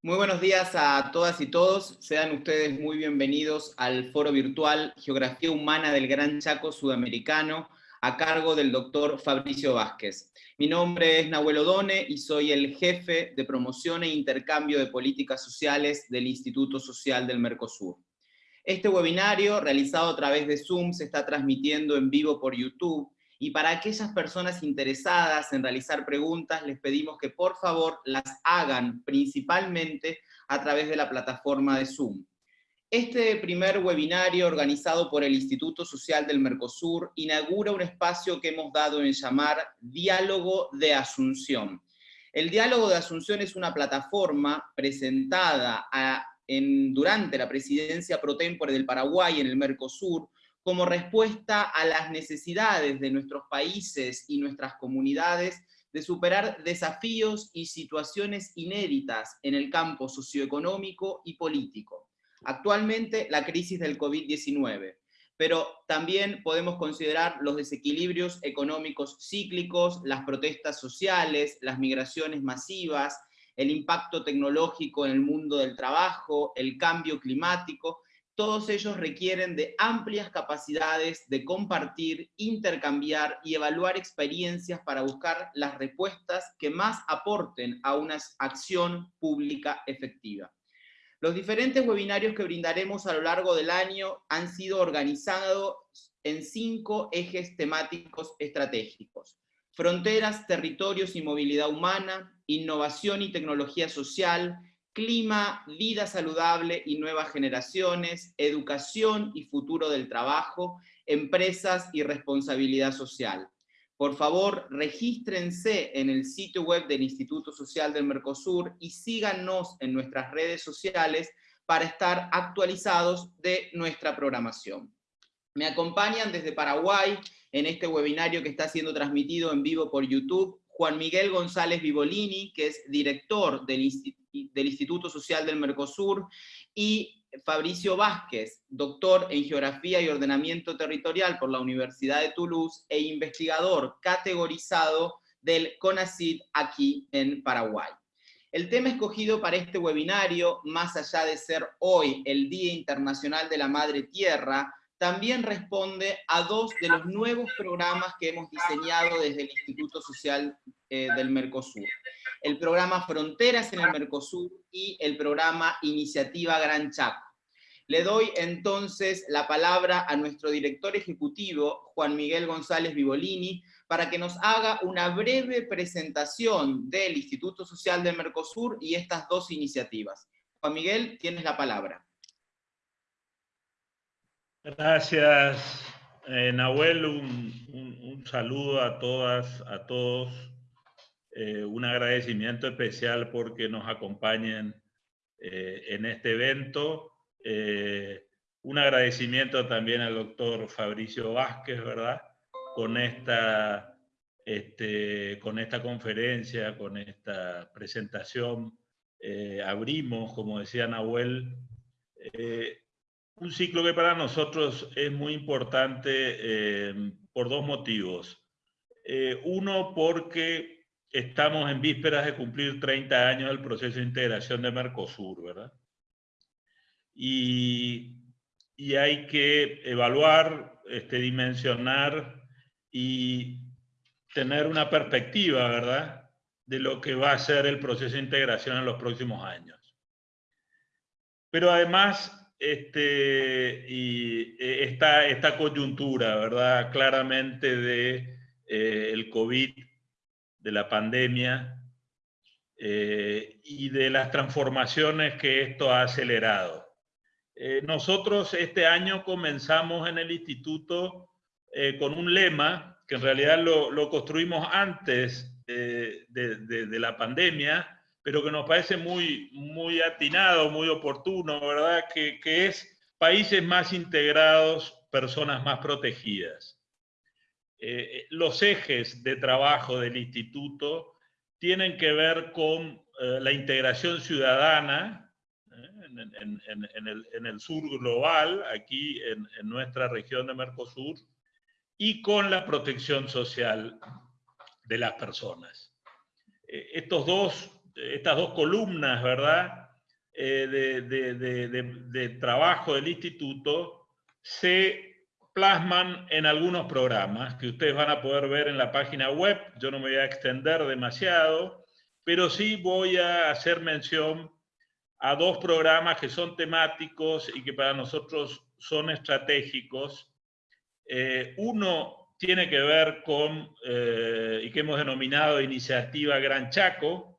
Muy buenos días a todas y todos. Sean ustedes muy bienvenidos al foro virtual Geografía Humana del Gran Chaco Sudamericano, a cargo del doctor Fabricio Vázquez. Mi nombre es Nahuel Odone y soy el jefe de promoción e intercambio de políticas sociales del Instituto Social del Mercosur. Este webinario, realizado a través de Zoom, se está transmitiendo en vivo por YouTube y para aquellas personas interesadas en realizar preguntas, les pedimos que por favor las hagan principalmente a través de la plataforma de Zoom. Este primer webinario organizado por el Instituto Social del Mercosur inaugura un espacio que hemos dado en llamar Diálogo de Asunción. El Diálogo de Asunción es una plataforma presentada en, durante la presidencia pro tempore del Paraguay en el Mercosur como respuesta a las necesidades de nuestros países y nuestras comunidades de superar desafíos y situaciones inéditas en el campo socioeconómico y político. Actualmente la crisis del COVID-19, pero también podemos considerar los desequilibrios económicos cíclicos, las protestas sociales, las migraciones masivas, el impacto tecnológico en el mundo del trabajo, el cambio climático, todos ellos requieren de amplias capacidades de compartir, intercambiar y evaluar experiencias para buscar las respuestas que más aporten a una acción pública efectiva. Los diferentes webinarios que brindaremos a lo largo del año han sido organizados en cinco ejes temáticos estratégicos. Fronteras, territorios y movilidad humana, innovación y tecnología social, clima, vida saludable y nuevas generaciones, educación y futuro del trabajo, empresas y responsabilidad social. Por favor, regístrense en el sitio web del Instituto Social del Mercosur y síganos en nuestras redes sociales para estar actualizados de nuestra programación. Me acompañan desde Paraguay en este webinario que está siendo transmitido en vivo por YouTube Juan Miguel González Vivolini, que es director del, Instituto Social del Mercosur, y Fabricio Vázquez, doctor en Geografía y Ordenamiento Territorial por la Universidad de Toulouse e investigador categorizado del CONACYT aquí en Paraguay. El tema escogido para este webinario, más allá de ser hoy el Día Internacional de la Madre Tierra, también responde a dos de los nuevos programas que hemos diseñado desde el Instituto Social eh, del Mercosur. El programa Fronteras en el Mercosur y el programa Iniciativa Gran Chaco. Le doy entonces la palabra a nuestro director ejecutivo, Juan Miguel González Vivolini, para que nos haga una breve presentación del Instituto Social del Mercosur y estas dos iniciativas. Juan Miguel, tienes la palabra. Gracias, eh, Nahuel. Un, saludo a todas, a todos. Eh, un agradecimiento especial porque nos acompañen eh, en este evento. un agradecimiento también al doctor Fabricio Vázquez, ¿verdad? Con esta, este, con esta conferencia, con esta presentación, abrimos, como decía Nahuel, un ciclo que para nosotros es muy importante eh, por dos motivos. Eh, uno, porque estamos en vísperas de cumplir 30 años del proceso de integración de Mercosur, ¿verdad? Y, y hay que evaluar, este, dimensionar y tener una perspectiva, ¿verdad? De lo que va a ser el proceso de integración en los próximos años. Pero además este, y eh, esta, esta coyuntura, ¿verdad? Claramente de eh, COVID, de la pandemia eh, y de las transformaciones que esto ha acelerado. nosotros este año comenzamos en el instituto con un lema que en realidad lo, lo construimos antes de, de la pandemia, pero que nos parece muy, muy atinado, muy oportuno, ¿verdad? Que, que es países más integrados, personas más protegidas. Eh, los ejes de trabajo del instituto tienen que ver con eh, la integración ciudadana ¿eh? en, en, el, en, el, sur global, aquí en, nuestra región de Mercosur, y con la protección social de las personas. estos dos estas dos columnas, ¿verdad? de, de trabajo del instituto se plasman en algunos programas que ustedes van a poder ver en la página web. Yo no me voy a extender demasiado, pero sí voy a hacer mención a dos programas que son temáticos y que para nosotros son estratégicos. Eh, uno tiene que ver con, eh, y que hemos denominado Iniciativa Gran Chaco.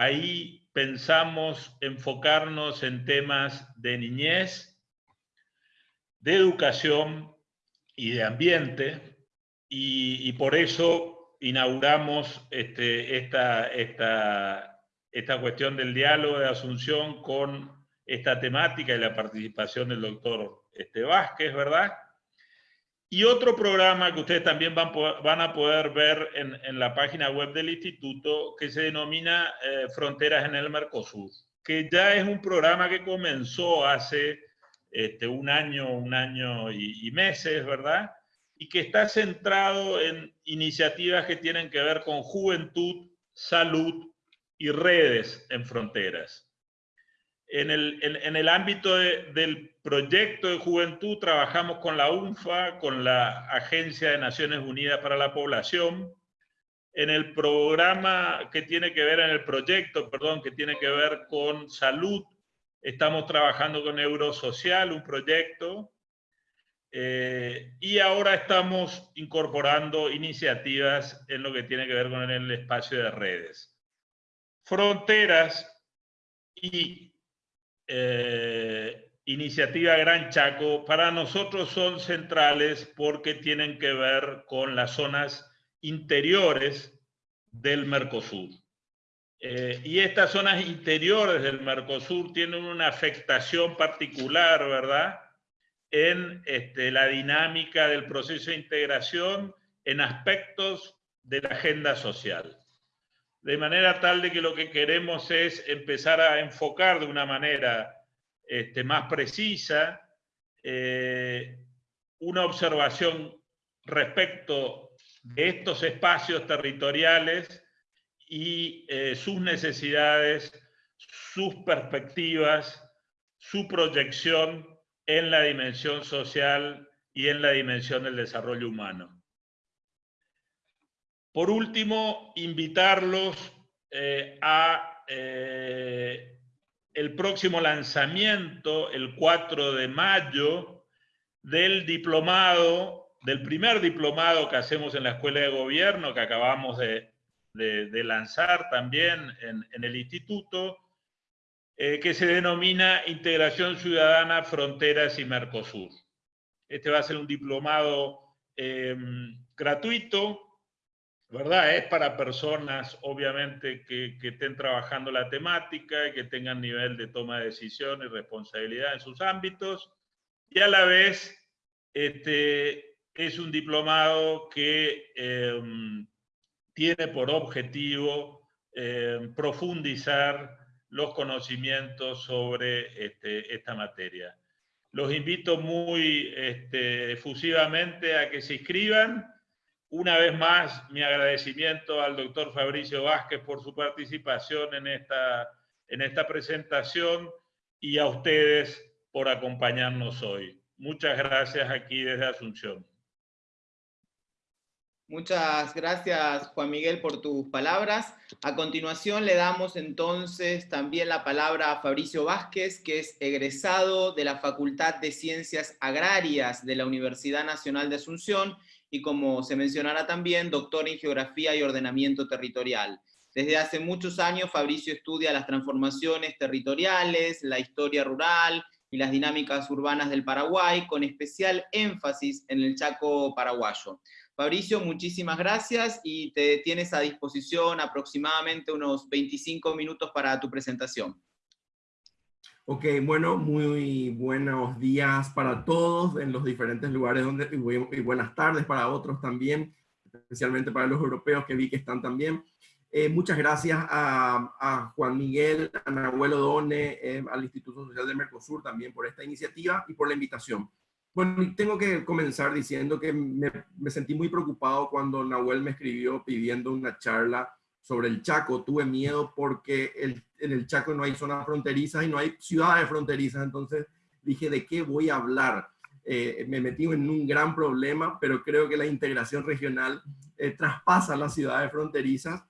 Ahí pensamos enfocarnos en temas de niñez, de educación y de ambiente, y, por eso inauguramos este, esta, esta, esta cuestión del diálogo de Asunción con esta temática y la participación del doctor este, Vázquez, ¿verdad? Y otro programa que ustedes también van, van a poder ver en, en, la página web del instituto que se denomina eh, Fronteras en el Mercosur, que ya es un programa que comenzó hace este, un año, un año y, meses, ¿verdad? Y que está centrado en iniciativas que tienen que ver con juventud, salud y redes en fronteras. En el, en, el ámbito del proyecto de juventud trabajamos con la UNFA, con la Agencia de Naciones Unidas para la Población. En el programa que tiene que ver, en el proyecto, perdón, que tiene que ver con salud, Estamos trabajando con Eurosocial, un proyecto, eh, y ahora estamos incorporando iniciativas en lo que tiene que ver con el espacio de redes. Fronteras y eh, Iniciativa Gran Chaco para nosotros son centrales porque tienen que ver con las zonas interiores del Mercosur. Eh, y estas zonas interiores del Mercosur tienen una afectación particular, ¿verdad? En este, la dinámica del proceso de integración en aspectos de la agenda social. De manera tal de que lo que queremos es empezar a enfocar de una manera este, más precisa eh, una observación respecto de estos espacios territoriales y eh, sus necesidades, sus perspectivas, su proyección en la dimensión social y en la dimensión del desarrollo humano. Por último, invitarlos eh, a eh, el próximo lanzamiento, el 4 de mayo, del diplomado, del primer diplomado que hacemos en la Escuela de Gobierno, que acabamos de, lanzar también en, el instituto, eh, que se denomina Integración Ciudadana, Fronteras y Mercosur. Este va a ser un diplomado gratuito, ¿verdad? Es para personas, obviamente, que, que, estén trabajando la temática y que tengan nivel de toma de decisión y responsabilidad en sus ámbitos. Y a la vez, este, es un diplomado que em, tiene por objetivo eh, profundizar los conocimientos sobre este, esta materia. Los invito muy este, efusivamente a que se inscriban. Una vez más, mi agradecimiento al doctor Fabricio Vázquez por su participación en esta, en esta presentación y a ustedes por acompañarnos hoy. Muchas gracias aquí desde Asunción. Muchas gracias, Juan Miguel, por tus palabras. A continuación le damos entonces también la palabra a Fabricio Vázquez, que es egresado de la Facultad de Ciencias Agrarias de la Universidad Nacional de Asunción y como se mencionará también, doctor en Geografía y Ordenamiento Territorial. Desde hace muchos años Fabricio estudia las transformaciones territoriales, la historia rural y las dinámicas urbanas del Paraguay, con especial énfasis en el Chaco paraguayo. Fabricio, muchísimas gracias y te tienes a disposición aproximadamente unos 25 minutos para tu presentación. Ok, bueno, muy buenos días para todos en los diferentes lugares donde, y buenas tardes para otros también, especialmente para los europeos que vi que están también. Eh, muchas gracias a, Juan Miguel, a Nahuel Odone, eh, al Instituto Social de Mercosur también por esta iniciativa y por la invitación. Bueno, tengo que comenzar diciendo que me, sentí muy preocupado cuando Nahuel me escribió pidiendo una charla sobre el Chaco, tuve miedo porque en el Chaco no hay zonas fronterizas y no hay ciudades fronterizas, entonces dije, ¿de qué voy a hablar? Eh, me metí en un gran problema, pero creo que la integración regional eh, traspasa las ciudades fronterizas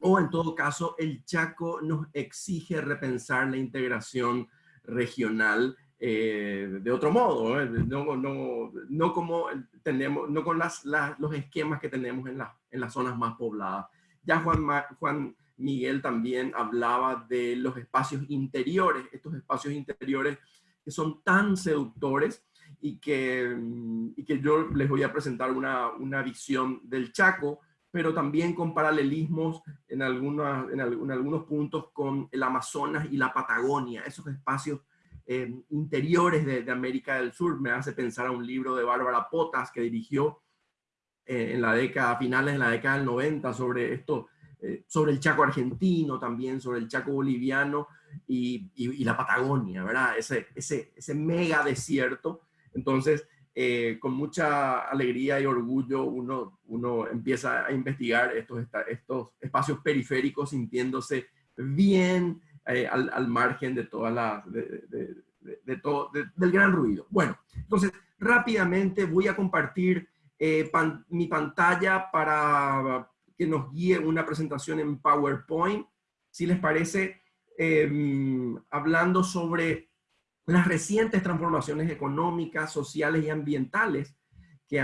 o en todo caso el Chaco nos exige repensar la integración regional eh, de otro modo, no, no, no, como tenemos, no con los esquemas que tenemos en, en las zonas más pobladas. Ya Juan, Miguel también hablaba de los espacios interiores, estos espacios interiores que son tan seductores y que, y que yo les voy a presentar una, una visión del Chaco, pero también con paralelismos en, algunas, en, algunos puntos con el Amazonas y la Patagonia, esos espacios eh, interiores de, América del Sur. Me hace pensar a un libro de Bárbara Potas que dirigió eh, en la década, finales de la década del 90 sobre esto, eh, sobre el Chaco argentino también, sobre el Chaco boliviano y, y, la Patagonia, ¿verdad? Ese, ese, ese mega desierto. Entonces, con mucha alegría y orgullo uno, uno empieza a investigar estos, estos espacios periféricos sintiéndose bien, eh, al, margen de toda la, de, todo, del gran ruido. Bueno, entonces rápidamente voy a compartir eh, mi pantalla para que nos guíe una presentación en PowerPoint, si les parece, em, hablando sobre las recientes transformaciones económicas, sociales y ambientales que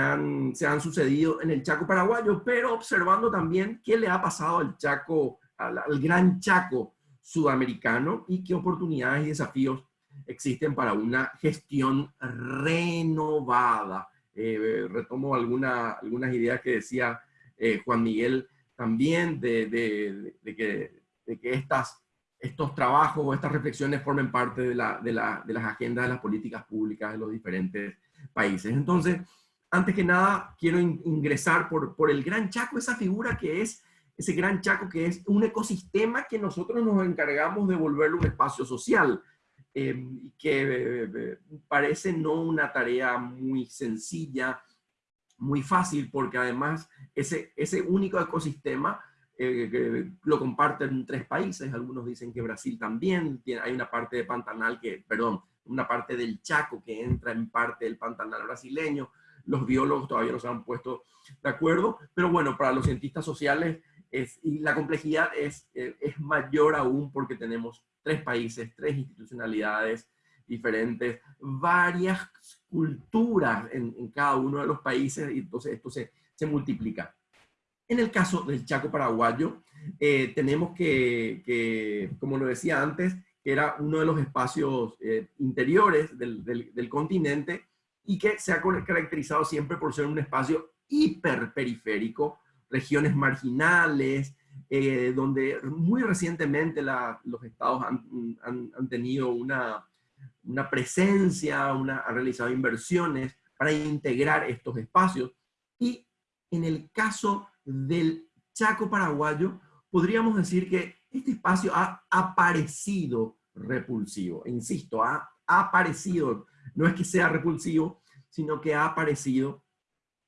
se han sucedido en el Chaco paraguayo, pero observando también qué le ha pasado al Chaco, al Gran Chaco sudamericano y qué oportunidades y desafíos existen para una gestión renovada. Eh, retomo alguna, algunas ideas que decía eh, Juan Miguel también de, de, que, de, que, estas, estos trabajos o estas reflexiones formen parte de, la, de, las agendas de las políticas públicas de los diferentes países. Entonces, antes que nada, quiero ingresar por, por el Gran Chaco, esa figura que es ese gran Chaco que es un ecosistema que nosotros nos encargamos de volverlo un espacio social y que eh, parece no una tarea muy sencilla, muy fácil, porque además ese, ese único ecosistema eh, lo comparten tres países, algunos dicen que Brasil también, tiene, hay una parte de Pantanal que, perdón, una parte del Chaco que entra en parte del Pantanal brasileño, los biólogos todavía no se han puesto de acuerdo, pero bueno, para los cientistas sociales y la complejidad es, eh, es mayor aún porque tenemos tres países, tres institucionalidades diferentes, varias culturas en, cada uno de los países, y entonces esto se, se multiplica. En el caso del Chaco paraguayo, eh, tenemos que, que, como lo decía antes, que era uno de los espacios eh, interiores del, del, del, continente y que se ha caracterizado siempre por ser un espacio hiperperiférico, regiones marginales, eh, donde muy recientemente los estados han, han, tenido una, una presencia, una, han realizado inversiones para integrar estos espacios. Y en el caso del Chaco paraguayo, podríamos decir que este espacio ha aparecido repulsivo. Insisto, ha, aparecido, no es que sea repulsivo, sino que ha aparecido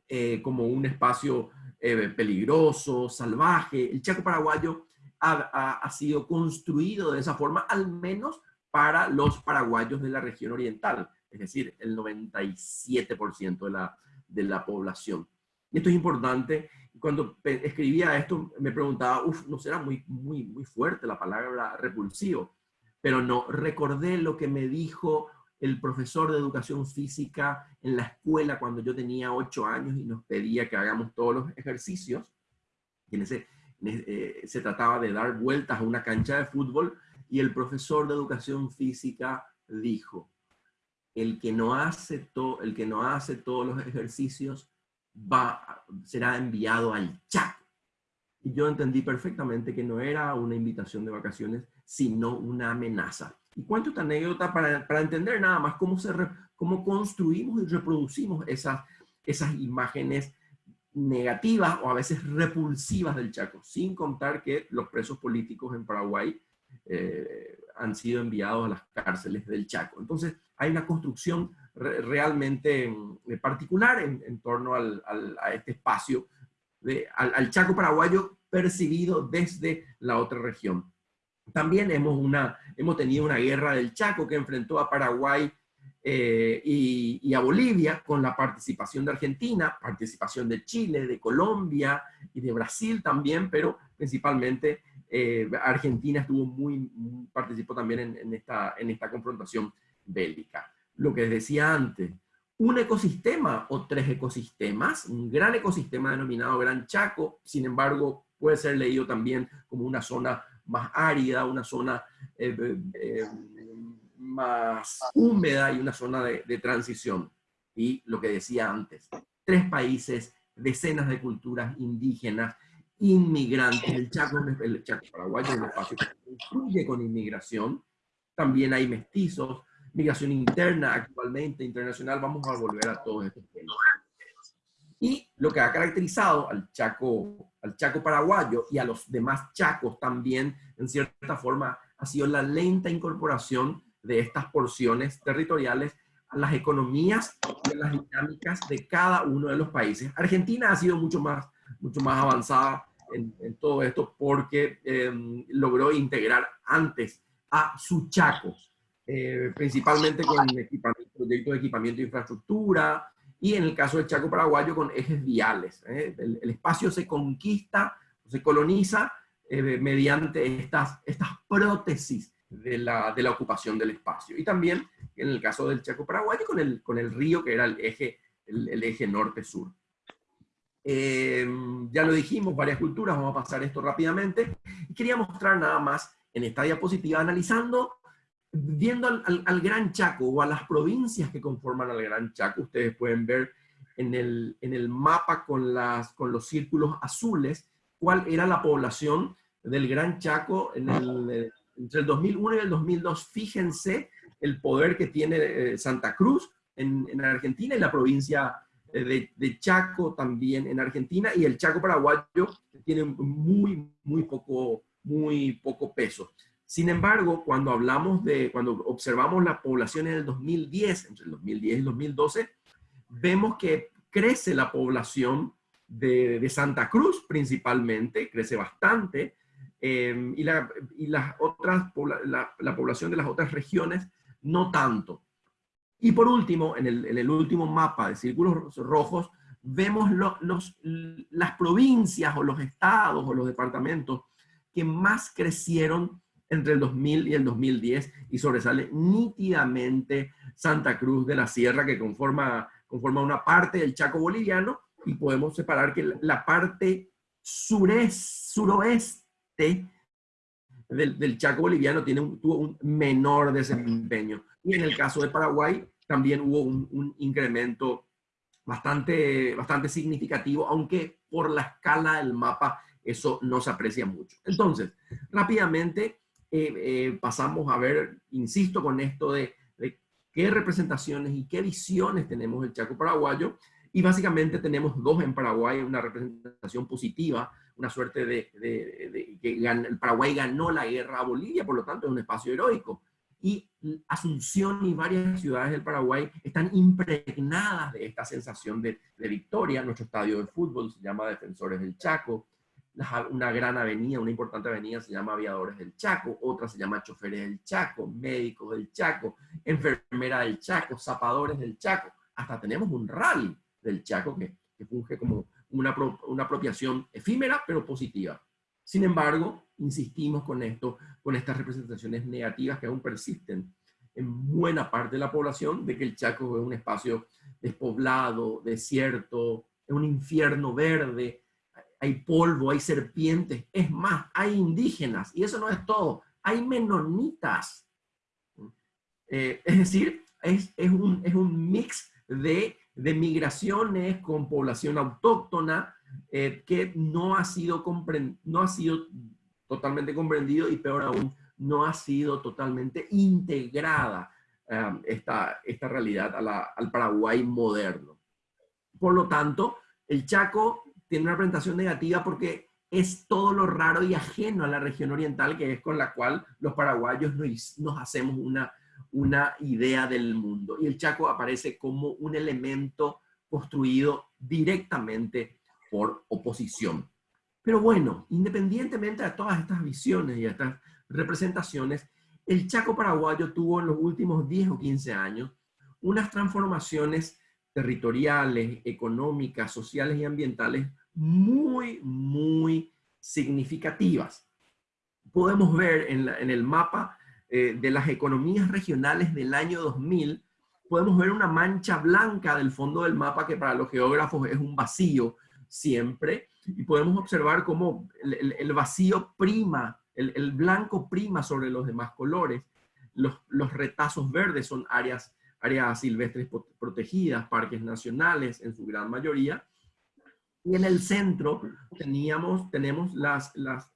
eh, como un espacio eh, peligroso, salvaje. El Chaco paraguayo ha, sido construido de esa forma, al menos para los paraguayos de la región oriental, es decir, el 97% de la, de la población. Y esto es importante. Cuando escribía esto, me preguntaba, uff, no será muy, muy, muy fuerte la palabra repulsivo, pero no, recordé lo que me dijo el profesor de educación física en la escuela cuando yo tenía ocho años y nos pedía que hagamos todos los ejercicios. Y en ese, eh, se trataba de dar vueltas a una cancha de fútbol y el profesor de educación física dijo, el que no hace, todo el que no hace todos los ejercicios va, será enviado al chat. Y yo entendí perfectamente que no era una invitación de vacaciones, sino una amenaza. Y cuento esta anécdota para, para entender nada más cómo, se cómo construimos y reproducimos esas, esas imágenes negativas o a veces repulsivas del Chaco, sin contar que los presos políticos en Paraguay eh, han sido enviados a las cárceles del Chaco. Entonces hay una construcción realmente mm, particular en, torno al, a este espacio de, al, Chaco paraguayo percibido desde la otra región. También hemos, una, hemos tenido una guerra del Chaco que enfrentó a Paraguay eh, y, a Bolivia con la participación de Argentina, participación de Chile, de Colombia y de Brasil también, pero principalmente eh, Argentina estuvo muy, participó también en, esta, en esta confrontación bélica. Lo que decía antes, un ecosistema o tres ecosistemas, un gran ecosistema denominado Gran Chaco, sin embargo, puede ser leído también como una zona más árida, una zona eh, eh, más húmeda y una zona de, de, transición. Y lo que decía antes, tres países, decenas de culturas indígenas, inmigrantes, el Chaco, el Chaco paraguayo es un espacio que construye con inmigración, también hay mestizos, migración interna actualmente, internacional, vamos a volver a todos estos temas. Lo que ha caracterizado al Chaco, al Chaco paraguayo y a los demás chacos también, en cierta forma, ha sido la lenta incorporación de estas porciones territoriales a las economías y a las dinámicas de cada uno de los países. Argentina ha sido mucho más, mucho más avanzada en, todo esto porque em, logró integrar antes a sus chacos eh, principalmente con proyectos de equipamiento de infraestructura, y en el caso del Chaco Paraguayo con ejes viales. ¿eh? El, espacio se conquista, se coloniza eh, mediante estas, estas prótesis de la, de la, ocupación del espacio. Y también en el caso del Chaco Paraguayo con el, con el río que era el eje, el, eje norte-sur. ya lo dijimos, varias culturas, vamos a pasar esto rápidamente. Quería mostrar nada más en esta diapositiva analizando viendo al, Gran Chaco o a las provincias que conforman al Gran Chaco, ustedes pueden ver en el, en el mapa con, las, con los círculos azules cuál era la población del Gran Chaco en el, entre el 2001 y el 2002. Fíjense el poder que tiene eh, Santa Cruz en, en, Argentina y la provincia eh, de, de, Chaco también en Argentina y el Chaco paraguayo tiene muy, muy poco, muy poco peso. Sin embargo, cuando hablamos de, cuando observamos la población en el 2010, entre el 2010 y el 2012, vemos que crece la población de, Santa Cruz principalmente, crece bastante, em, y, la, las otras, la, población de las otras regiones no tanto. Y por último, en el, último mapa de círculos rojos, vemos los, las provincias o los estados o los departamentos que más crecieron entre el 2000 y el 2010 y sobresale nítidamente Santa Cruz de la Sierra que conforma, conforma una parte del Chaco boliviano y podemos separar que la parte sureste suroeste del, Chaco boliviano tiene un, tuvo un menor desempeño. Y en el caso de Paraguay también hubo un, un incremento bastante, bastante significativo, aunque por la escala del mapa eso no se aprecia mucho. Entonces, rápidamente, eh, eh, pasamos a ver, insisto con esto de, qué representaciones y qué visiones tenemos del Chaco paraguayo. Y básicamente tenemos dos en Paraguay, una representación positiva, una suerte de, que el Paraguay ganó la guerra a Bolivia, por lo tanto es un espacio heroico. Y Asunción y varias ciudades del Paraguay están impregnadas de esta sensación de, victoria. Nuestro estadio de fútbol se llama Defensores del Chaco una gran avenida, una importante avenida se llama Aviadores del Chaco, otra se llama Choferes del Chaco, Médicos del Chaco, Enfermera del Chaco, Zapadores del Chaco, hasta tenemos un rally del Chaco que, que funge como una, una apropiación efímera pero positiva. Sin embargo, insistimos con esto, con estas representaciones negativas que aún persisten en buena parte de la población de que el Chaco es un espacio despoblado, desierto, es un infierno verde, hay polvo, hay serpientes, es más, hay indígenas, y eso no es todo, hay menonitas. Eh, es decir, es, un, es un mix de, de, migraciones con población autóctona eh, que no ha, sido no ha sido totalmente comprendido y peor aún, no ha sido totalmente integrada eh, esta, esta realidad al Paraguay moderno. Por lo tanto, el Chaco tiene una presentación negativa porque es todo lo raro y ajeno a la región oriental, que es con la cual los paraguayos nos, hacemos una, una idea del mundo. Y el Chaco aparece como un elemento construido directamente por oposición. Pero bueno, independientemente de todas estas visiones y estas representaciones, el Chaco paraguayo tuvo en los últimos 10 o 15 años unas transformaciones territoriales, económicas, sociales y ambientales muy, muy significativas. Podemos ver en, el mapa eh, de las economías regionales del año 2000, podemos ver una mancha blanca del fondo del mapa que para los geógrafos es un vacío siempre, y podemos observar cómo el, vacío prima, el, blanco prima sobre los demás colores. Los, los retazos verdes son áreas, áreas silvestres protegidas, parques nacionales en su gran mayoría, y en el centro teníamos, tenemos las, las,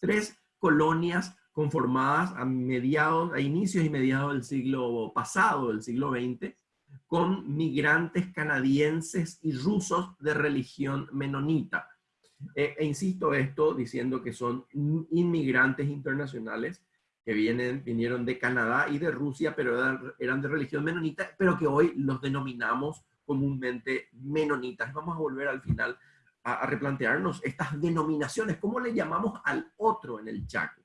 tres colonias conformadas a mediados, a inicios y mediados del siglo pasado, del siglo XX, con migrantes canadienses y rusos de religión menonita. E, e, insisto esto diciendo que son inmigrantes internacionales que vienen, vinieron de Canadá y de Rusia, pero eran, eran de religión menonita, pero que hoy los denominamos comúnmente menonitas. Vamos a volver al final a, replantearnos estas denominaciones, cómo le llamamos al otro en el Chaco.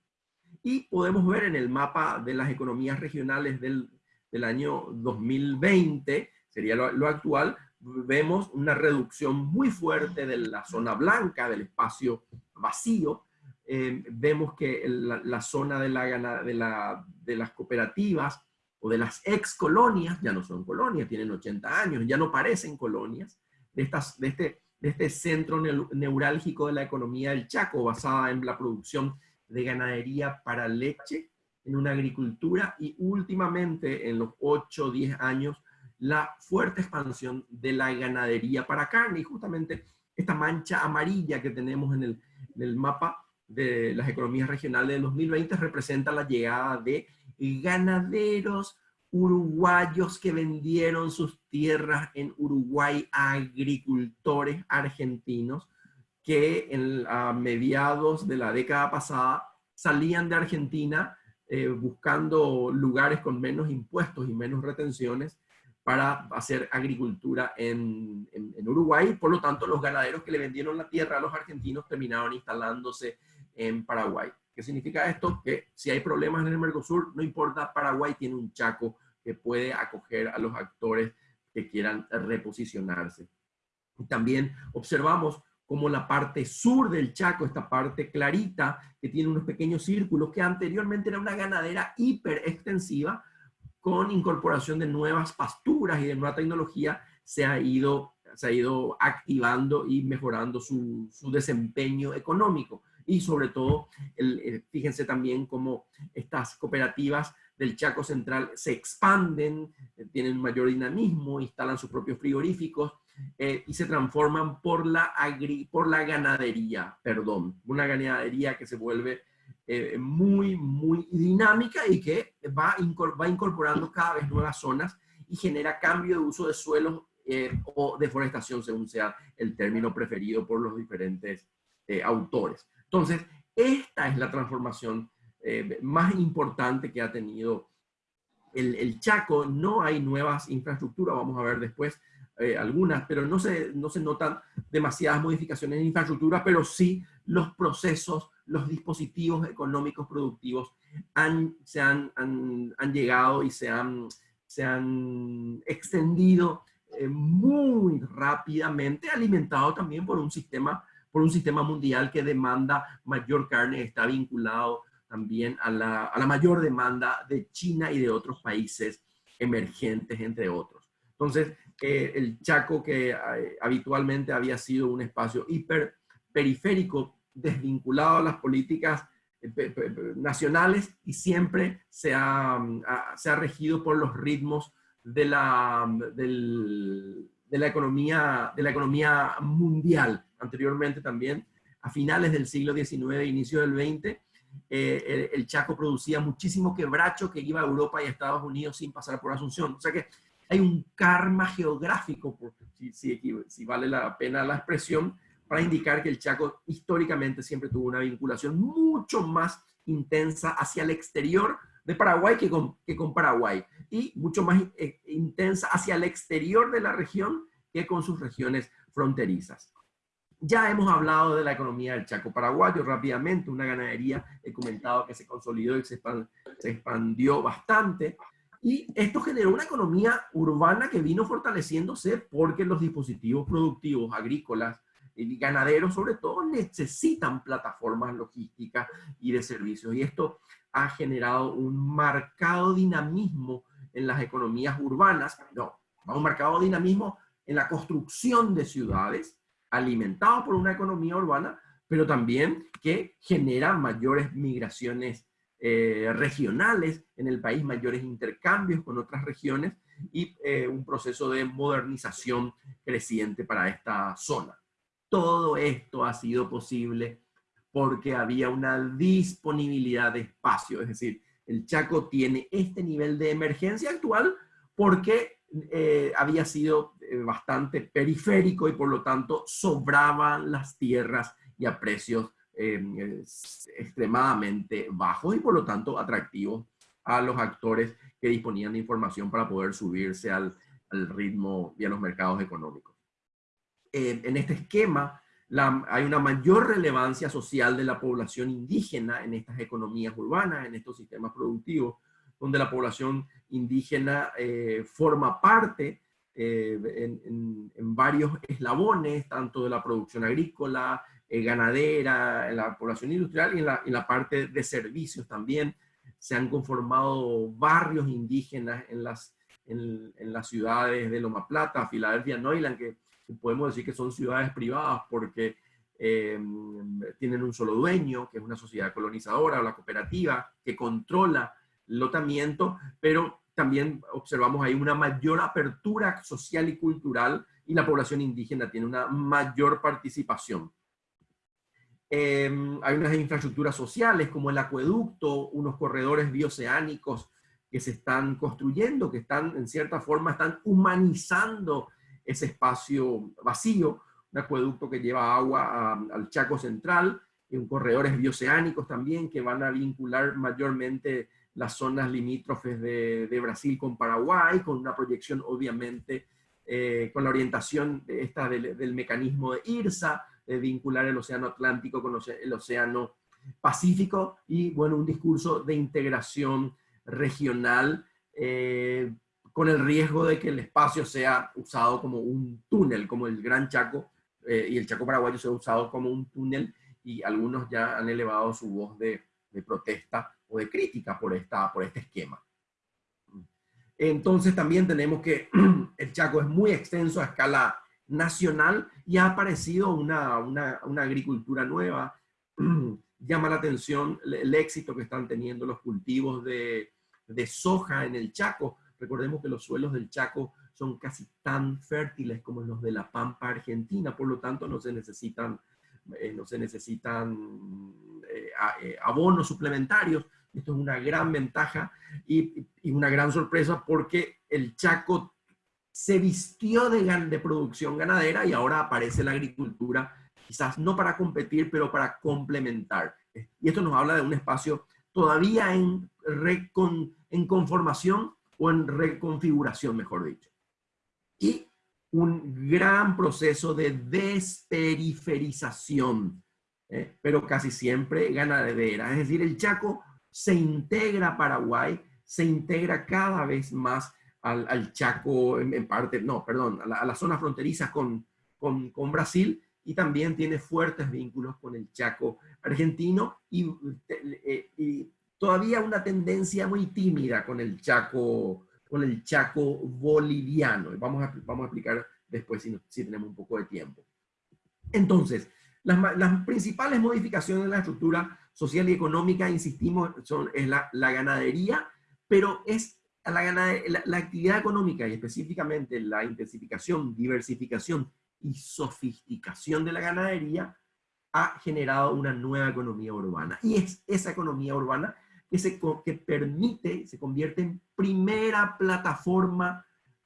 Y podemos ver en el mapa de las economías regionales del, del año 2020, sería lo, actual, vemos una reducción muy fuerte de la zona blanca, del espacio vacío. Eh, vemos que la, la, zona de, la, de, la, de las cooperativas o de las ex colonias, ya no son colonias, tienen 80 años, ya no parecen colonias, de, estas, de, este, de este centro neurálgico de la economía del Chaco, basada en la producción de ganadería para leche, en una agricultura y últimamente en los 8 o 10 años la fuerte expansión de la ganadería para carne. Y justamente esta mancha amarilla que tenemos en el, en el mapa de las economías regionales de 2020 representa la llegada de ganaderos uruguayos que vendieron sus tierras en Uruguay a agricultores argentinos que en, a mediados de la década pasada salían de Argentina eh, buscando lugares con menos impuestos y menos retenciones para hacer agricultura en, en, Uruguay. Por lo tanto, los ganaderos que le vendieron la tierra a los argentinos terminaron instalándose en Paraguay. ¿Qué significa esto? Que si hay problemas en el Mercosur, no importa, Paraguay tiene un chaco que puede acoger a los actores que quieran reposicionarse. También observamos como la parte sur del Chaco, esta parte clarita, que tiene unos pequeños círculos, que anteriormente era una ganadera hiper extensiva, con incorporación de nuevas pasturas y de nueva tecnología, se ha ido, se ha ido activando y mejorando su, su desempeño económico y sobre todo, fíjense también cómo estas cooperativas del Chaco Central se expanden, eh, tienen mayor dinamismo, instalan sus propios frigoríficos eh, y se transforman por la, agri, por la ganadería, perdón, una ganadería que se vuelve eh, muy, muy dinámica y que va, va incorporando cada vez nuevas zonas y genera cambio de uso de suelos o deforestación, según sea el término preferido por los diferentes autores. Entonces, esta es la transformación eh, más importante que ha tenido el, Chaco. No hay nuevas infraestructuras, vamos a ver después eh, algunas, pero no se, no se notan demasiadas modificaciones en infraestructura, pero sí los procesos, los dispositivos económicos productivos han, se han, han, llegado y se han, se han extendido eh, muy rápidamente, alimentado también por un sistema por un sistema mundial que demanda mayor carne, está vinculado también a la, a la mayor demanda de China y de otros países emergentes, entre otros. Entonces, eh, el Chaco, que eh, habitualmente había sido un espacio hiper periférico, desvinculado a las políticas eh, nacionales y siempre se ha, se ha regido por los ritmos de la, del, de la, economía, de la economía mundial anteriormente también, a finales del siglo XIX, inicio del XX, eh, el, Chaco producía muchísimo quebracho que iba a Europa y a Estados Unidos sin pasar por Asunción. O sea que hay un karma geográfico, si, si, vale la pena la expresión, para indicar que el Chaco históricamente siempre tuvo una vinculación mucho más intensa hacia el exterior de Paraguay que con, que con Paraguay y mucho más eh, intensa hacia el exterior de la región que con sus regiones fronterizas. Ya hemos hablado de la economía del Chaco paraguayo rápidamente, una ganadería, he comentado que se consolidó y se, expandió bastante. Y esto generó una economía urbana que vino fortaleciéndose porque los dispositivos productivos agrícolas y ganaderos sobre todo necesitan plataformas logísticas y de servicios. Y esto ha generado un marcado dinamismo en las economías urbanas, no, un marcado dinamismo en la construcción de ciudades, alimentado por una economía urbana, pero también que genera mayores migraciones eh, regionales en el país, mayores intercambios con otras regiones y eh, un proceso de modernización creciente para esta zona. Todo esto ha sido posible porque había una disponibilidad de espacio, es decir, el Chaco tiene este nivel de emergencia actual porque eh, había sido bastante periférico y por lo tanto sobraban las tierras y a precios em, extremadamente bajos y por lo tanto atractivos a los actores que disponían de información para poder subirse al, ritmo y a los mercados económicos. Eh, en este esquema hay una mayor relevancia social de la población indígena en estas economías urbanas, en estos sistemas productivos, donde la población indígena eh, forma parte eh, en, varios eslabones, tanto de la producción agrícola, eh, ganadera, en la población industrial y en la, parte de servicios también. Se han conformado barrios indígenas en las, en, las ciudades de Loma Plata, Filadelfia, Neuland, que podemos decir que son ciudades privadas porque tienen un solo dueño, que es una sociedad colonizadora o la cooperativa, que controla lotamiento, pero también observamos ahí una mayor apertura social y cultural y la población indígena tiene una mayor participación. Em, hay unas infraestructuras sociales como el acueducto, unos corredores bioceánicos que se están construyendo, que están en cierta forma, están humanizando ese espacio vacío, un acueducto que lleva agua al Chaco Central, y un corredores bioceánicos también que van a vincular mayormente las zonas limítrofes de, Brasil con Paraguay, con una proyección obviamente eh, con la orientación esta del, mecanismo de IRSA, de vincular el océano Atlántico con el océano Pacífico y bueno, un discurso de integración regional eh, con el riesgo de que el espacio sea usado como un túnel, como el Gran Chaco eh, y el Chaco paraguayo sea usado como un túnel y algunos ya han elevado su voz de, de protesta de crítica por, esta, por este esquema. Entonces también tenemos que el Chaco es muy extenso a escala nacional y ha aparecido una, una, una agricultura nueva. Llama la atención el éxito que están teniendo los cultivos de, de soja en el Chaco. Recordemos que los suelos del Chaco son casi tan fértiles como los de la Pampa Argentina, por lo tanto no se necesitan, eh, no se necesitan eh, eh, abonos suplementarios, esto es una gran ventaja y, una gran sorpresa porque el Chaco se vistió de, de producción ganadera y ahora aparece la agricultura, quizás no para competir, pero para complementar. Y esto nos habla de un espacio todavía en, en conformación o en reconfiguración, mejor dicho. Y un gran proceso de desperiferización, ¿eh? pero casi siempre ganadera. Es decir, el Chaco se integra Paraguay, se integra cada vez más al, Chaco, en, parte, no, perdón, a la, zona fronteriza con, con, Brasil y también tiene fuertes vínculos con el Chaco argentino y, eh, todavía una tendencia muy tímida con el Chaco, con el Chaco boliviano. Vamos a, vamos a explicar después si, si tenemos un poco de tiempo. Entonces, las, las principales modificaciones de la estructura social y económica, insistimos, son, es la, ganadería, pero es la, la, actividad económica y específicamente la intensificación, diversificación y sofisticación de la ganadería ha generado una nueva economía urbana. Y es esa economía urbana que, se, que permite, se convierte en primera plataforma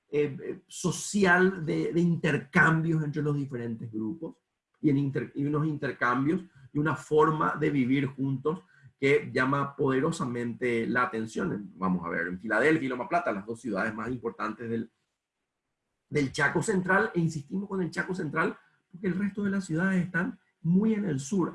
eh, eh, social de, intercambios entre los diferentes grupos y, en y unos intercambios una forma de vivir juntos que llama poderosamente la atención. Vamos a ver, en Filadelfia y Loma Plata, las dos ciudades más importantes del, del Chaco Central, e insistimos con el Chaco Central porque el resto de las ciudades están muy en el sur,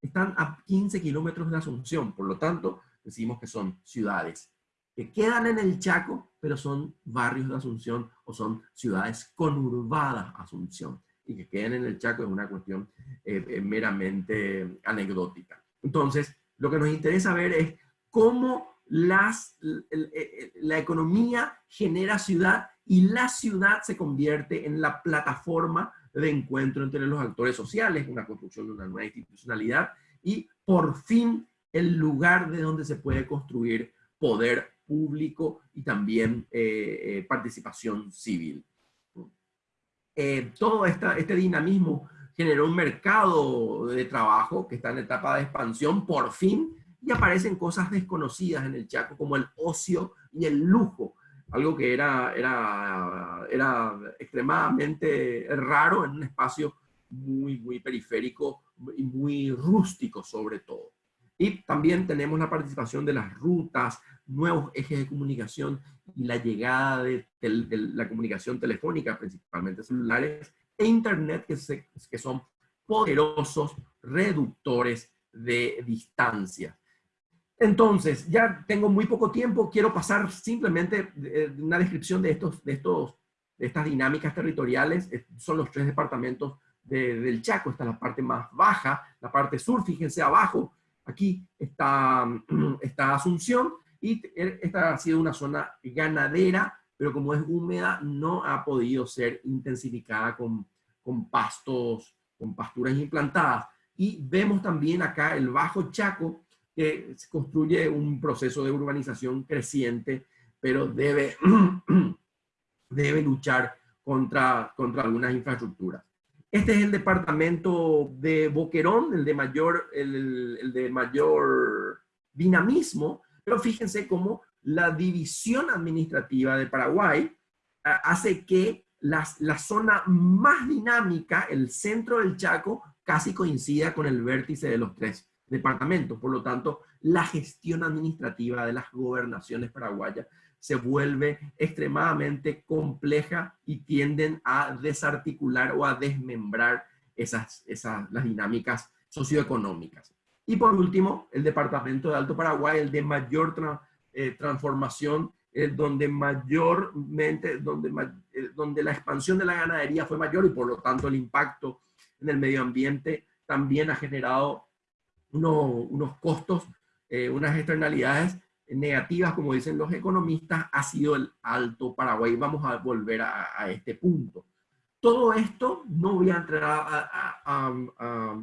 están a 15 kilómetros de Asunción, por lo tanto, decimos que son ciudades que quedan en el Chaco, pero son barrios de Asunción o son ciudades conurbadas Asunción. Y que queden en el Chaco es una cuestión eh, eh, meramente anecdótica. Entonces, lo que nos interesa ver es cómo eh, la economía genera ciudad y la ciudad se convierte en la plataforma de encuentro entre los actores sociales, una construcción de una nueva institucionalidad y por fin el lugar de donde se puede construir poder público y también participación civil. Eh, todo esta, este dinamismo generó un mercado de trabajo que está en etapa de expansión por fin y aparecen cosas desconocidas en el Chaco como el ocio y el lujo, algo que era, era, era extremadamente raro en un espacio muy, muy periférico y muy rústico sobre todo. Y también tenemos la participación de las rutas, nuevos ejes de comunicación y la llegada de, la comunicación telefónica, principalmente celulares, e Internet, que, que son poderosos reductores de distancia. Entonces, ya tengo muy poco tiempo, quiero pasar simplemente una descripción de, estos, de, estos, de estas dinámicas territoriales. Son los tres departamentos del Chaco, esta es la parte más baja, la parte sur, fíjense abajo, Aquí está, está Asunción y esta ha sido una zona ganadera, pero como es húmeda no ha podido ser intensificada con, pastos, con pasturas implantadas. Y vemos también acá el Bajo Chaco, que construye un proceso de urbanización creciente, pero debe, debe luchar contra, contra algunas infraestructuras. Este es el departamento de Boquerón, el de mayor, el, de mayor dinamismo, pero fíjense cómo la división administrativa de Paraguay hace que la, la zona más dinámica, el centro del Chaco, casi coincida con el vértice de los tres departamentos. Por lo tanto, la gestión administrativa de las gobernaciones paraguayas se vuelve extremadamente compleja y tienden a desarticular o a desmembrar esas, esas, las dinámicas socioeconómicas. Y por último, el Departamento de Alto Paraguay, el de mayor eh, transformación, el donde mayormente, donde, eh, donde la expansión de la ganadería fue mayor y por lo tanto el impacto en el medio ambiente también ha generado unos costos, eh, unas externalidades negativas, como dicen los economistas, ha sido el Alto Paraguay. Vamos a volver a, este punto. Todo esto, no voy a entrar a,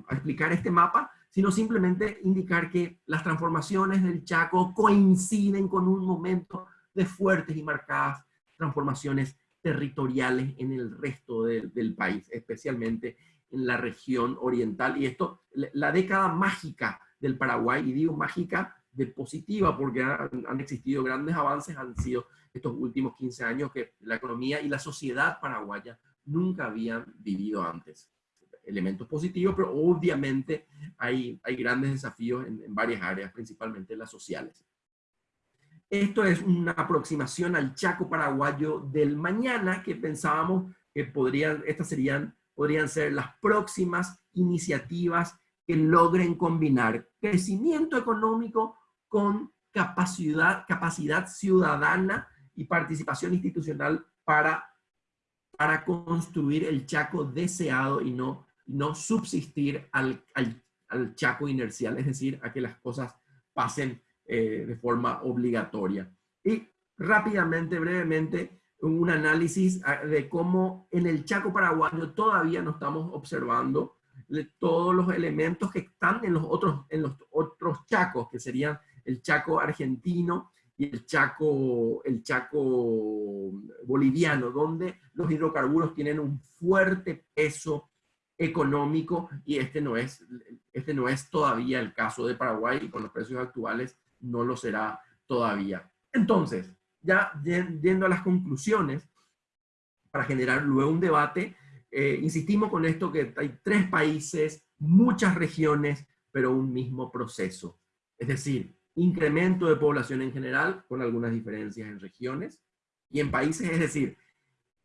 explicar este mapa, sino simplemente indicar que las transformaciones del Chaco coinciden con un momento de fuertes y marcadas transformaciones territoriales en el resto del país, especialmente en la región oriental. Y esto, la década mágica del Paraguay, y digo mágica de positiva, porque han, existido grandes avances, han sido estos últimos 15 años que la economía y la sociedad paraguaya nunca habían vivido antes. Elementos positivos, pero obviamente hay, hay grandes desafíos en, en varias áreas, principalmente las sociales. Esto es una aproximación al Chaco paraguayo del mañana que pensábamos que podrían, estas serían, podrían ser las próximas iniciativas que logren combinar crecimiento económico con capacidad, capacidad ciudadana y participación institucional para, para construir el Chaco deseado y no, no subsistir al, al, Chaco inercial, es decir, a que las cosas pasen eh, de forma obligatoria. Y rápidamente, brevemente, un análisis ah, de cómo en el Chaco paraguayo todavía no estamos observando todos los elementos que están en los otros, en los otros chacos, que serían el Chaco argentino y el Chaco, el Chaco boliviano, donde los hidrocarburos tienen un fuerte peso económico y este no es, este no es todavía el caso de Paraguay y con los precios actuales no lo será todavía. Entonces, ya yendo a las conclusiones, para generar luego un debate, eh, insistimos con esto que hay tres países, muchas regiones, pero un mismo proceso. Es decir, incremento de población en general, con algunas diferencias en regiones y en países, es decir,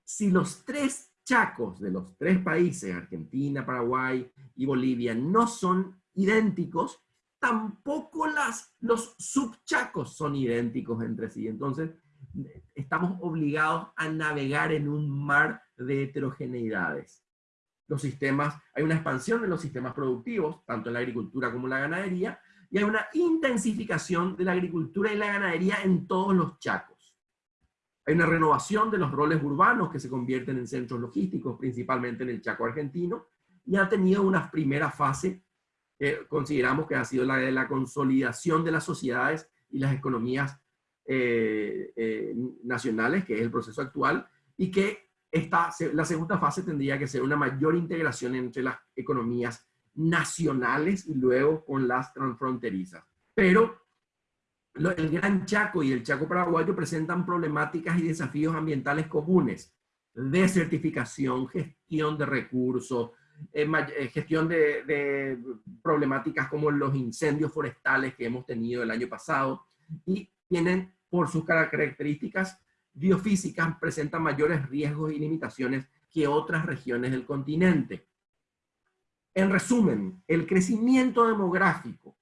si los tres chacos de los tres países, Argentina, Paraguay y Bolivia, no son idénticos, tampoco las, los subchacos son idénticos entre sí. Entonces, estamos obligados a navegar en un mar de heterogeneidades. Los sistemas, hay una expansión en los sistemas productivos, tanto en la agricultura como en la ganadería, y hay una intensificación de la agricultura y la ganadería en todos los chacos. Hay una renovación de los roles urbanos que se convierten en centros logísticos, principalmente en el Chaco argentino, y ha tenido una primera fase que consideramos que ha sido la de la consolidación de las sociedades y las economías eh, eh, nacionales, que es el proceso actual, y que esta, la segunda fase tendría que ser una mayor integración entre las economías nacionales y luego con las transfronterizas. Pero el Gran Chaco y el Chaco Paraguayo presentan problemáticas y desafíos ambientales comunes. Desertificación, gestión de recursos, eh, eh, gestión de, de, problemáticas como los incendios forestales que hemos tenido el año pasado y tienen por sus características biofísicas, presentan mayores riesgos y limitaciones que otras regiones del continente. En resumen, el crecimiento demográfico,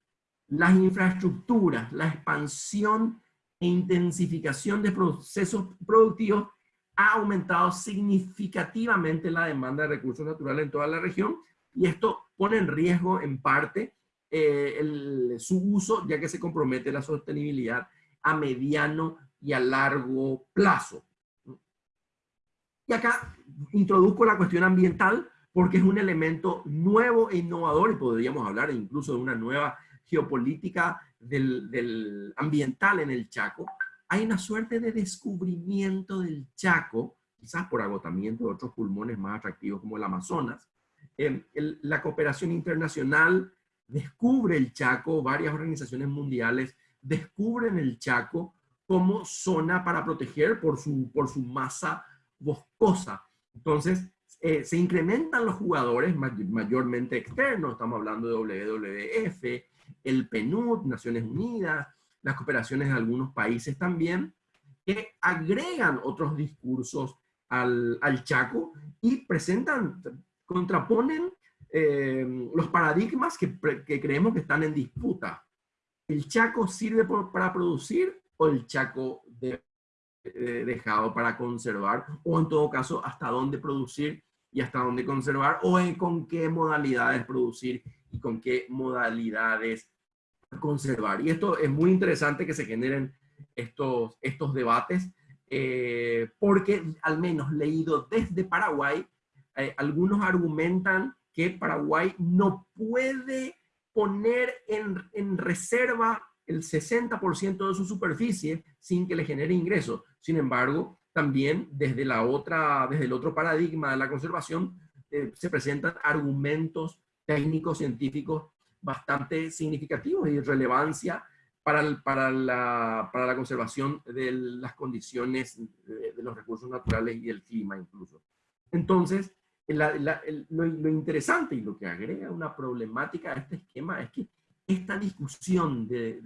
las infraestructuras, la expansión e intensificación de procesos productivos ha aumentado significativamente la demanda de recursos naturales en toda la región y esto pone en riesgo en parte eh, su uso ya que se compromete la sostenibilidad a mediano y a largo plazo. Y acá introduzco la cuestión ambiental porque es un elemento nuevo e innovador y podríamos hablar incluso de una nueva geopolítica del, ambiental en el Chaco. Hay una suerte de descubrimiento del Chaco, quizás por agotamiento de otros pulmones más atractivos como el Amazonas. Eh, la cooperación internacional descubre el Chaco, varias organizaciones mundiales descubren el Chaco como zona para proteger por su, por su masa boscosa. Entonces, eh, se incrementan los jugadores mayormente externos, estamos hablando de WWF, el PNUD, Naciones Unidas, las cooperaciones de algunos países también, que agregan otros discursos al, al Chaco y presentan, contraponen eh, los paradigmas que, que, creemos que están en disputa. ¿El Chaco sirve para producir o el Chaco de, dejado para conservar? O en todo caso, ¿hasta dónde producir y hasta dónde conservar, o en con qué modalidades producir y con qué modalidades conservar. Y esto es muy interesante que se generen estos, estos debates, eh, porque al menos leído desde Paraguay, eh, algunos argumentan que Paraguay no puede poner en, en reserva el 60% de su superficie sin que le genere ingresos. Sin embargo, también desde, la otra, desde el otro paradigma de la conservación eh, se presentan argumentos técnicos, científicos bastante significativos y de relevancia para, para, la, para, la, conservación de las condiciones de, los recursos naturales y el clima incluso. Entonces, lo, interesante y lo que agrega una problemática a este esquema es que esta discusión de,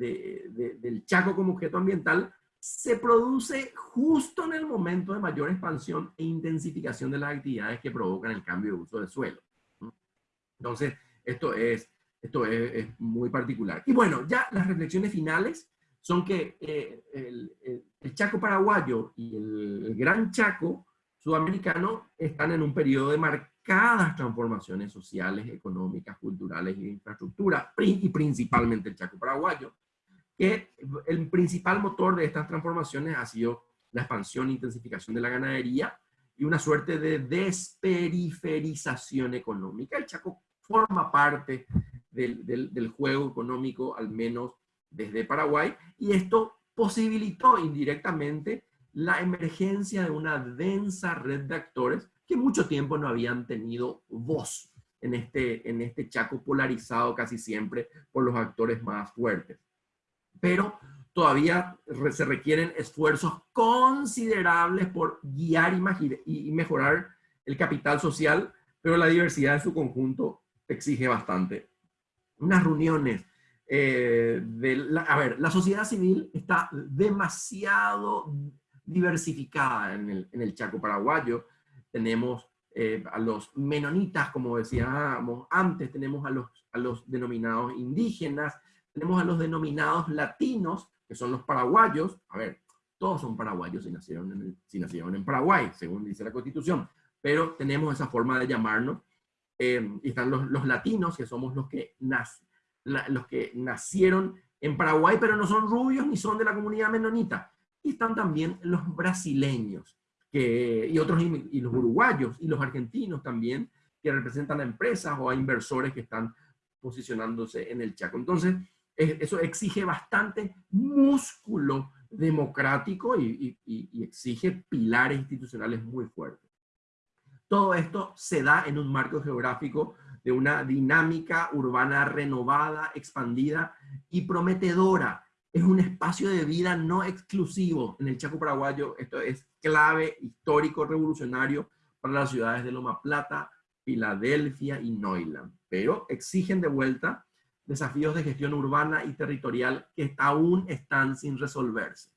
del Chaco como objeto ambiental se produce justo en el momento de mayor expansión e intensificación de las actividades que provocan el cambio de uso del suelo. Entonces, esto es, esto es, muy particular. Y bueno, ya las reflexiones finales son que eh, el, Chaco paraguayo y el, Gran Chaco sudamericano están en un periodo de marcadas transformaciones sociales, económicas, culturales y de infraestructura, y principalmente el Chaco paraguayo que el principal motor de estas transformaciones ha sido la expansión e intensificación de la ganadería y una suerte de desperiferización económica. El Chaco forma parte del, juego económico, al menos desde Paraguay, y esto posibilitó indirectamente la emergencia de una densa red de actores que mucho tiempo no habían tenido voz en este, en este Chaco polarizado casi siempre por los actores más fuertes pero todavía se requieren esfuerzos considerables por guiar y mejorar el capital social, pero la diversidad en su conjunto exige bastante. Unas reuniones eh, de la, a ver, la sociedad civil está demasiado diversificada en el, Chaco paraguayo. Tenemos eh, a los menonitas, como decíamos antes, tenemos a los, a los denominados indígenas, tenemos a los denominados latinos, que son los paraguayos. A ver, todos son paraguayos si nacieron en, si nacieron en Paraguay, según dice la Constitución, pero tenemos esa forma de llamarnos. Eh, y están los, los, latinos, que somos los que, los que nacieron en Paraguay, pero no son rubios ni son de la comunidad menonita. Y están también los brasileños que, y otros, y los uruguayos y los argentinos también, que representan a empresas o a inversores que están posicionándose en el Chaco. Entonces, eso exige bastante músculo democrático y, exige pilares institucionales muy fuertes. Todo esto se da en un marco geográfico de una dinámica urbana renovada, expandida y prometedora. Es un espacio de vida no exclusivo en el Chaco paraguayo. Esto es clave, histórico, revolucionario para las ciudades de Loma Plata, Filadelfia y Neuland. Pero exigen de vuelta desafíos de gestión urbana y territorial que aún están sin resolverse.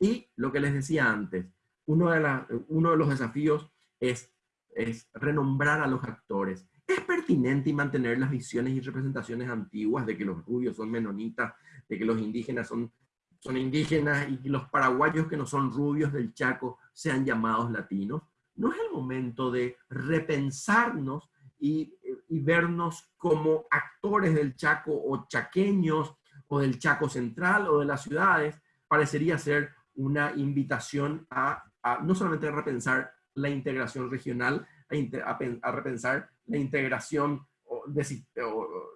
Y lo que les decía antes, uno de, los desafíos es, renombrar a los actores. Es pertinente y mantener las visiones y representaciones antiguas de que los rubios son menonitas, de que los indígenas son, indígenas y los paraguayos que no son rubios del Chaco sean llamados latinos. No es el momento de repensarnos y, y vernos como actores del Chaco o chaqueños o del Chaco Central o de las ciudades, parecería ser una invitación a, no solamente repensar la integración regional, a, repensar la integración de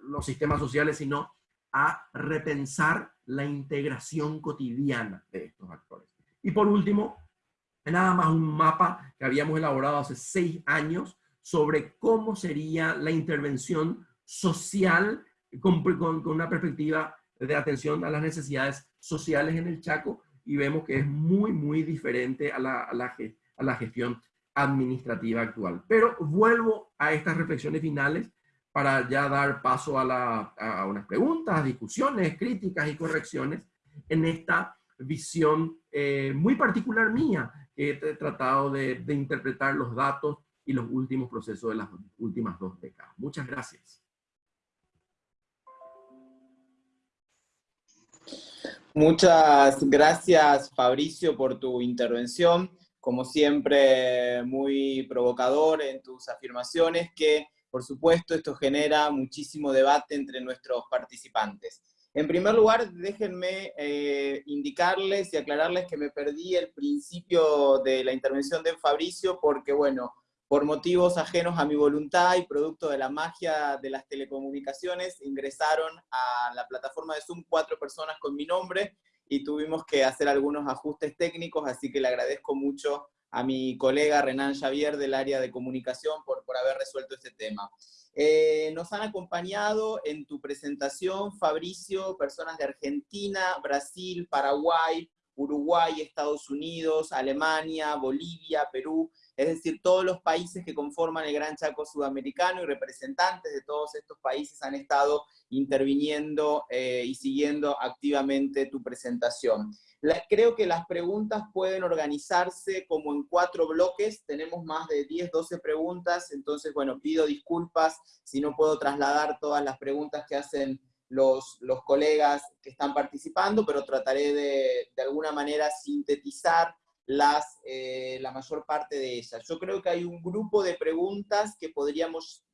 los sistemas sociales, sino a repensar la integración cotidiana de estos actores. Y por último, nada más un mapa que habíamos elaborado hace seis años sobre cómo sería la intervención social con, con, una perspectiva de atención a las necesidades sociales en el Chaco y vemos que es muy, muy diferente a la, a la, a la gestión administrativa actual. Pero vuelvo a estas reflexiones finales para ya dar paso a, la, a unas preguntas, discusiones, críticas y correcciones en esta visión eh, muy particular mía, que he tratado de, de interpretar los datos y los últimos procesos de las últimas dos décadas. Muchas gracias. Muchas gracias, Fabricio, por tu intervención. Como siempre, muy provocador en tus afirmaciones, que por supuesto esto genera muchísimo debate entre nuestros participantes. En primer lugar, déjenme eh, indicarles y aclararles que me perdí el principio de la intervención de Fabricio porque, bueno, por motivos ajenos a mi voluntad y producto de la magia de las telecomunicaciones, ingresaron a la plataforma de Zoom cuatro personas con mi nombre y tuvimos que hacer algunos ajustes técnicos, así que le agradezco mucho a mi colega Renan Xavier del área de comunicación por, por haber resuelto este tema. Eh, nos han acompañado en tu presentación, Fabricio, personas de Argentina, Brasil, Paraguay, Uruguay, Estados Unidos, Alemania, Bolivia, Perú, es decir, todos los países que conforman el Gran Chaco Sudamericano y representantes de todos estos países han estado interviniendo eh, y siguiendo activamente tu presentación. creo que las preguntas pueden organizarse como en cuatro bloques, tenemos más de 10, 12 preguntas, entonces, bueno, pido disculpas si no puedo trasladar todas las preguntas que hacen los, los colegas que están participando, pero trataré de, de alguna manera sintetizar las, eh, la mayor parte de ellas. Yo creo que hay un grupo de preguntas que podríamos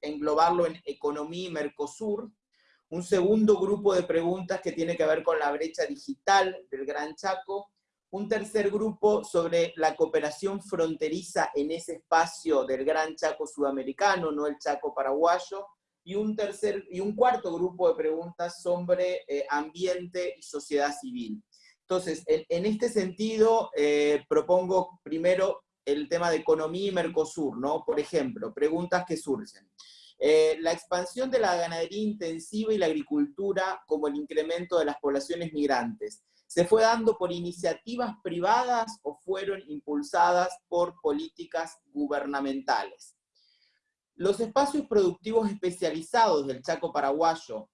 englobarlo en economía y Mercosur, un segundo grupo de preguntas que tiene que ver con la brecha digital del Gran Chaco, un tercer grupo sobre la cooperación fronteriza en ese espacio del Gran Chaco sudamericano, no el Chaco paraguayo, y un, tercer, y un cuarto grupo de preguntas sobre eh, ambiente y sociedad civil. Entonces, en, este sentido, eh, propongo primero el tema de economía y Mercosur, ¿no? Por ejemplo, preguntas que surgen. Eh, la expansión de la ganadería intensiva y la agricultura como el incremento de las poblaciones migrantes, ¿se fue dando por iniciativas privadas o fueron impulsadas por políticas gubernamentales? Los espacios productivos especializados del Chaco paraguayo,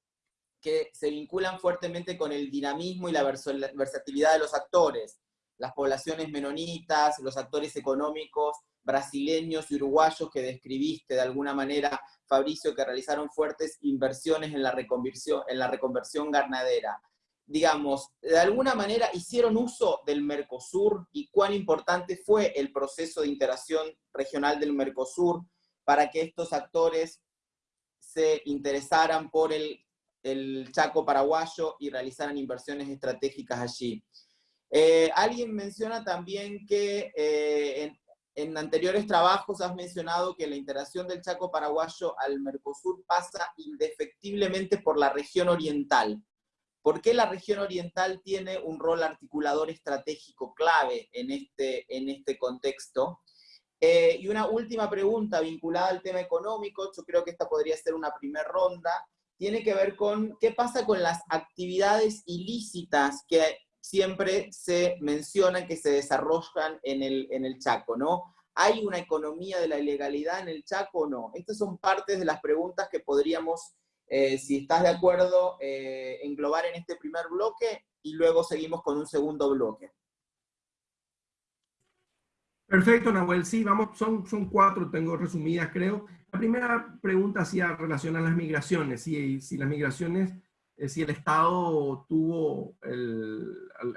que se vinculan fuertemente con el dinamismo y la versatilidad de los actores. las poblaciones menonitas, los actores económicos brasileños y uruguayos que describiste de alguna manera, Fabricio, que realizaron fuertes inversiones en la reconversión, ganadera. Digamos, de alguna manera hicieron uso del Mercosur y cuán importante fue el proceso de integración regional del Mercosur para que estos actores se interesaran por el, Chaco paraguayo y realizaran inversiones estratégicas allí. Eh, alguien menciona también que eh, en, anteriores trabajos has mencionado que la integración del Chaco paraguayo al Mercosur pasa indefectiblemente por la región oriental. ¿Por qué la región oriental tiene un rol articulador estratégico clave en este, en este contexto? Eh, y una última pregunta vinculada al tema económico, yo creo que esta podría ser una primera ronda, tiene que ver con qué pasa con las actividades ilícitas que siempre se mencionan que se desarrollan en el, en el Chaco, ¿no? ¿Hay una economía de la ilegalidad en el Chaco o no? Estas son partes de las preguntas que podríamos, eh, si estás de acuerdo, eh, englobar en este primer bloque y luego seguimos con un segundo bloque. Perfecto, Nahuel. Sí, vamos, son, son cuatro, tengo resumidas, creo. La primera pregunta hacía relación a las migraciones. Si, si las migraciones, eh, si el Estado tuvo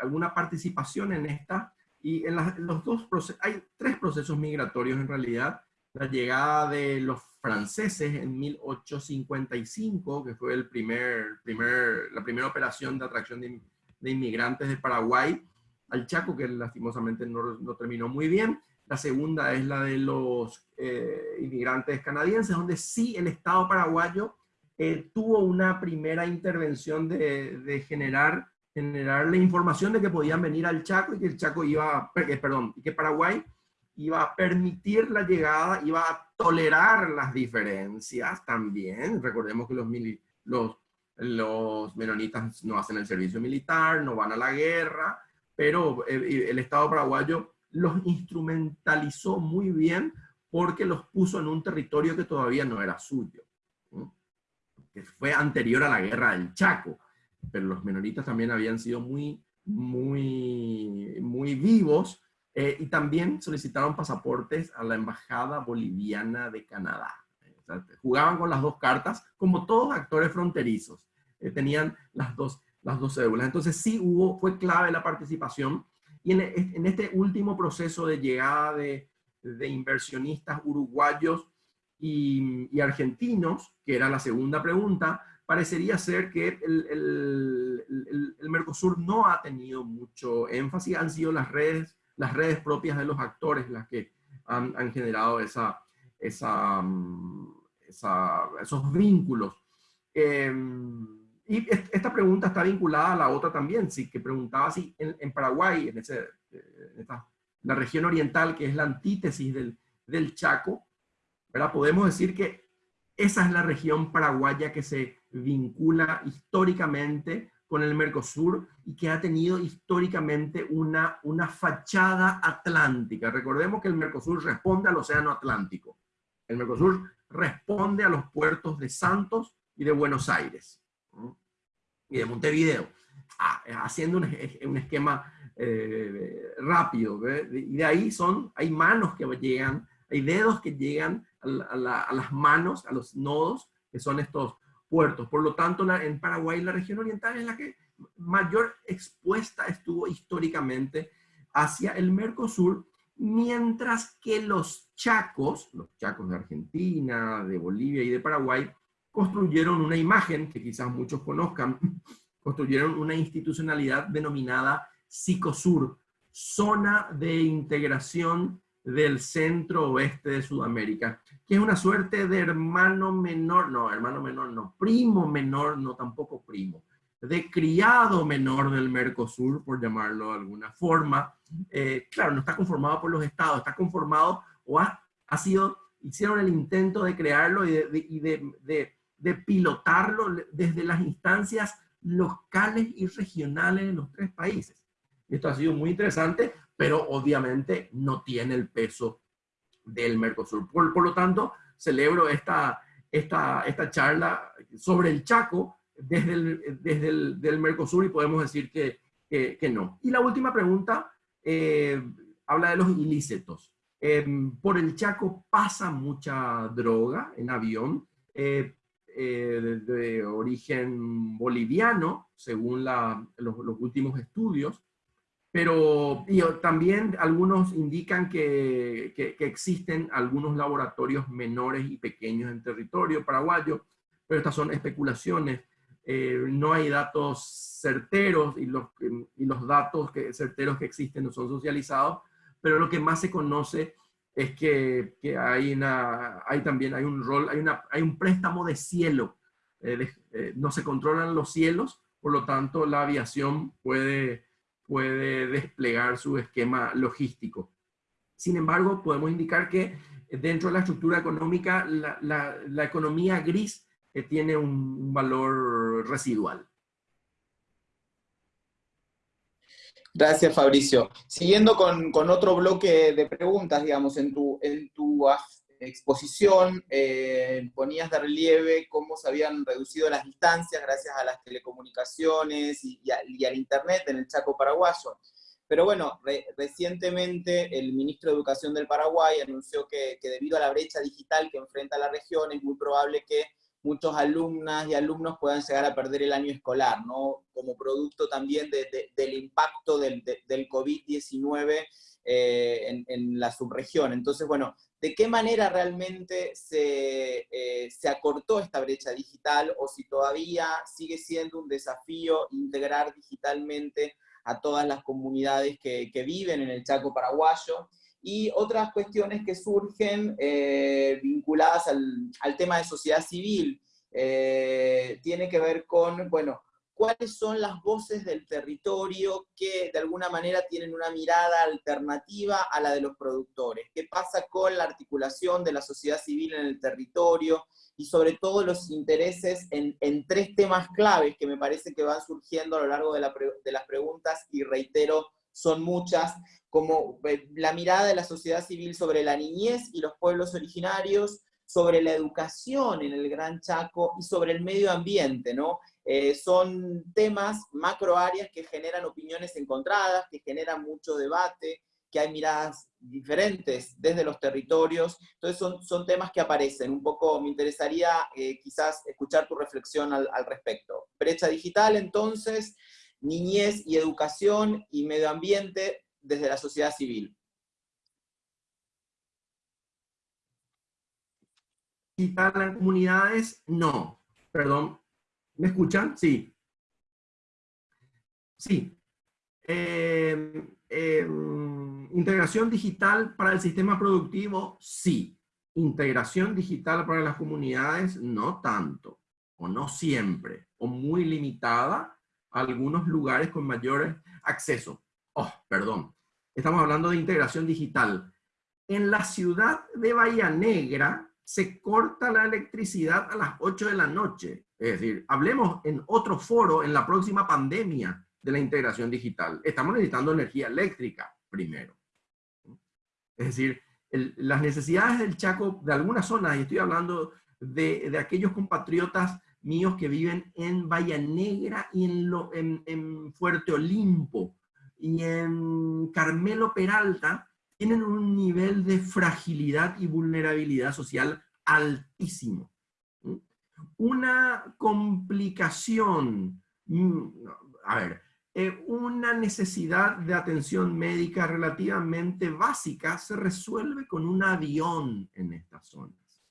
alguna participación en esta. Y en, los dos procesos, hay tres procesos migratorios en realidad. La llegada de los franceses en 1855, que fue el primer, primer, la primera operación de atracción de, de inmigrantes de Paraguay, al Chaco, que lastimosamente no, terminó muy bien. La segunda es la de los eh, inmigrantes canadienses, donde sí el Estado paraguayo eh, tuvo una primera intervención de, de, generar, generar la información de que podían venir al Chaco y que el Chaco iba, eh, perdón, y que Paraguay iba a permitir la llegada, iba a tolerar las diferencias también. Recordemos que los, los, los menonitas no hacen el servicio militar, no van a la guerra, pero eh, el Estado paraguayo los instrumentalizó muy bien porque los puso en un territorio que todavía no era suyo, que fue anterior a la guerra del Chaco, pero los menonitas también habían sido muy, muy, muy vivos eh, y también solicitaron pasaportes a la Embajada Boliviana de Canadá. jugaban con las dos cartas, como todos actores fronterizos, eh, tenían las dos las dos cédulas. Entonces sí hubo, fue clave la participación. Y en, este último proceso de llegada de, inversionistas uruguayos y, argentinos, que era la segunda pregunta, parecería ser que el, Mercosur no ha tenido mucho énfasis, han sido las redes, las redes propias de los actores las que han, generado esa, esa, mm, esos vínculos. Em, y esta pregunta está vinculada a la otra también, sí, que preguntaba si en, Paraguay, en, ese, eh, esta, la región oriental, que es la antítesis del, del Chaco, ¿verdad? podemos decir que esa es la región paraguaya que se vincula históricamente con el Mercosur y que ha tenido históricamente una, una fachada atlántica. Recordemos que el Mercosur responde al Océano Atlántico. El Mercosur responde a los puertos de Santos y de Buenos Aires y de Montevideo, ah, haciendo un, esquema eh, rápido. Y de ahí son, hay manos que llegan, hay dedos que llegan a, las manos, a los nodos, que son estos puertos. Por lo tanto, en Paraguay, la región oriental es la que mayor expuesta estuvo históricamente hacia el Mercosur, mientras que los chacos, los chacos de Argentina, de Bolivia y de Paraguay, construyeron una imagen que quizás muchos conozcan, construyeron una institucionalidad denominada Psicosur, Zona de Integración del Centro Oeste de Sudamérica, que es una suerte de hermano menor, no, hermano menor no, primo menor, no tampoco primo, de criado menor del Mercosur, por llamarlo de alguna forma. Eh, claro, no está conformado por los estados, está conformado o ha, ha sido, hicieron el intento de crearlo y de de pilotarlo desde las instancias locales y regionales de los tres países. Esto ha sido muy interesante, pero obviamente no tiene el peso del Mercosur. Por, por lo tanto, celebro esta, esta, esta charla sobre el Chaco desde el, desde el del Mercosur y podemos decir que, que, no. Y la última pregunta habla de los ilícitos. por el Chaco pasa mucha droga en avión, de, origen boliviano, según los, últimos estudios, pero también algunos indican que, existen algunos laboratorios menores y pequeños en territorio paraguayo, pero estas son especulaciones. Eh, no hay datos certeros y los, y los datos que, certeros que existen no son socializados, pero lo que más se conoce es que, que hay, también hay un rol, hay, un préstamo de cielo. Eh, eh, no se controlan los cielos, por lo tanto la aviación puede puede desplegar su esquema logístico. Sin embargo, podemos indicar que dentro de la estructura económica, la, economía gris eh, tiene un, valor residual. Gracias, Fabricio. Siguiendo con, otro bloque de preguntas, digamos, en tu, en tu exposición eh, ponías de relieve cómo se habían reducido las distancias gracias a las telecomunicaciones y, al Internet en el Chaco paraguayo. Pero bueno, recientemente el ministro de Educación del Paraguay anunció que, debido a la brecha digital que enfrenta la región es muy probable que muchos alumnas y alumnos puedan llegar a perder el año escolar, ¿no? Como producto también del impacto del, del COVID-19 eh, en, la subregión. Entonces, bueno, de qué manera realmente eh, se, acortó esta brecha digital o si todavía sigue siendo un desafío integrar digitalmente a todas las comunidades que, viven en el Chaco paraguayo y otras cuestiones que surgen eh, vinculadas al, tema de sociedad civil. Eh, tiene que ver con, bueno, cuáles son las voces del territorio que de alguna manera tienen una mirada alternativa a la de los productores. ¿Qué pasa con la articulación de la sociedad civil en el territorio? Y sobre todo los intereses en, tres temas claves que me parece que van surgiendo a lo largo de, de las preguntas y reitero, son muchas, como eh, la mirada de la sociedad civil sobre la niñez y los pueblos originarios, sobre la educación en el Gran Chaco y sobre el medio ambiente, ¿no? Eh, son temas, macro áreas que generan opiniones encontradas, que generan mucho debate, que hay miradas diferentes desde los territorios, entonces son, son temas que aparecen. Un poco me interesaría eh, quizás escuchar tu reflexión al, al respecto. Brecha digital, entonces, niñez y educación y medio ambiente desde la sociedad civil. Digital en comunidades, no. Perdón, ¿Me escuchan? Sí. Sí. Em, em, integración digital para el sistema productivo, sí. Integración digital para las comunidades, no tanto, o no siempre, o muy limitada algunos lugares con mayor acceso. Oh, perdón. Estamos hablando de integración digital. En la ciudad de Bahía Negra se corta la electricidad a las 8 de la noche es decir, hablemos en otro foro en la próxima pandemia de la integración digital. Estamos necesitando energía eléctrica primero. Es decir, las necesidades del Chaco de algunas zonas, y estoy hablando de, aquellos compatriotas míos que viven en Bahía Negra y en, en Fuerte Olimpo y en Carmelo Peralta, tienen un nivel de fragilidad y vulnerabilidad social altísimo una complicación, a ver, eh, una necesidad de atención médica relativamente básica se resuelve con un avión en estas zonas.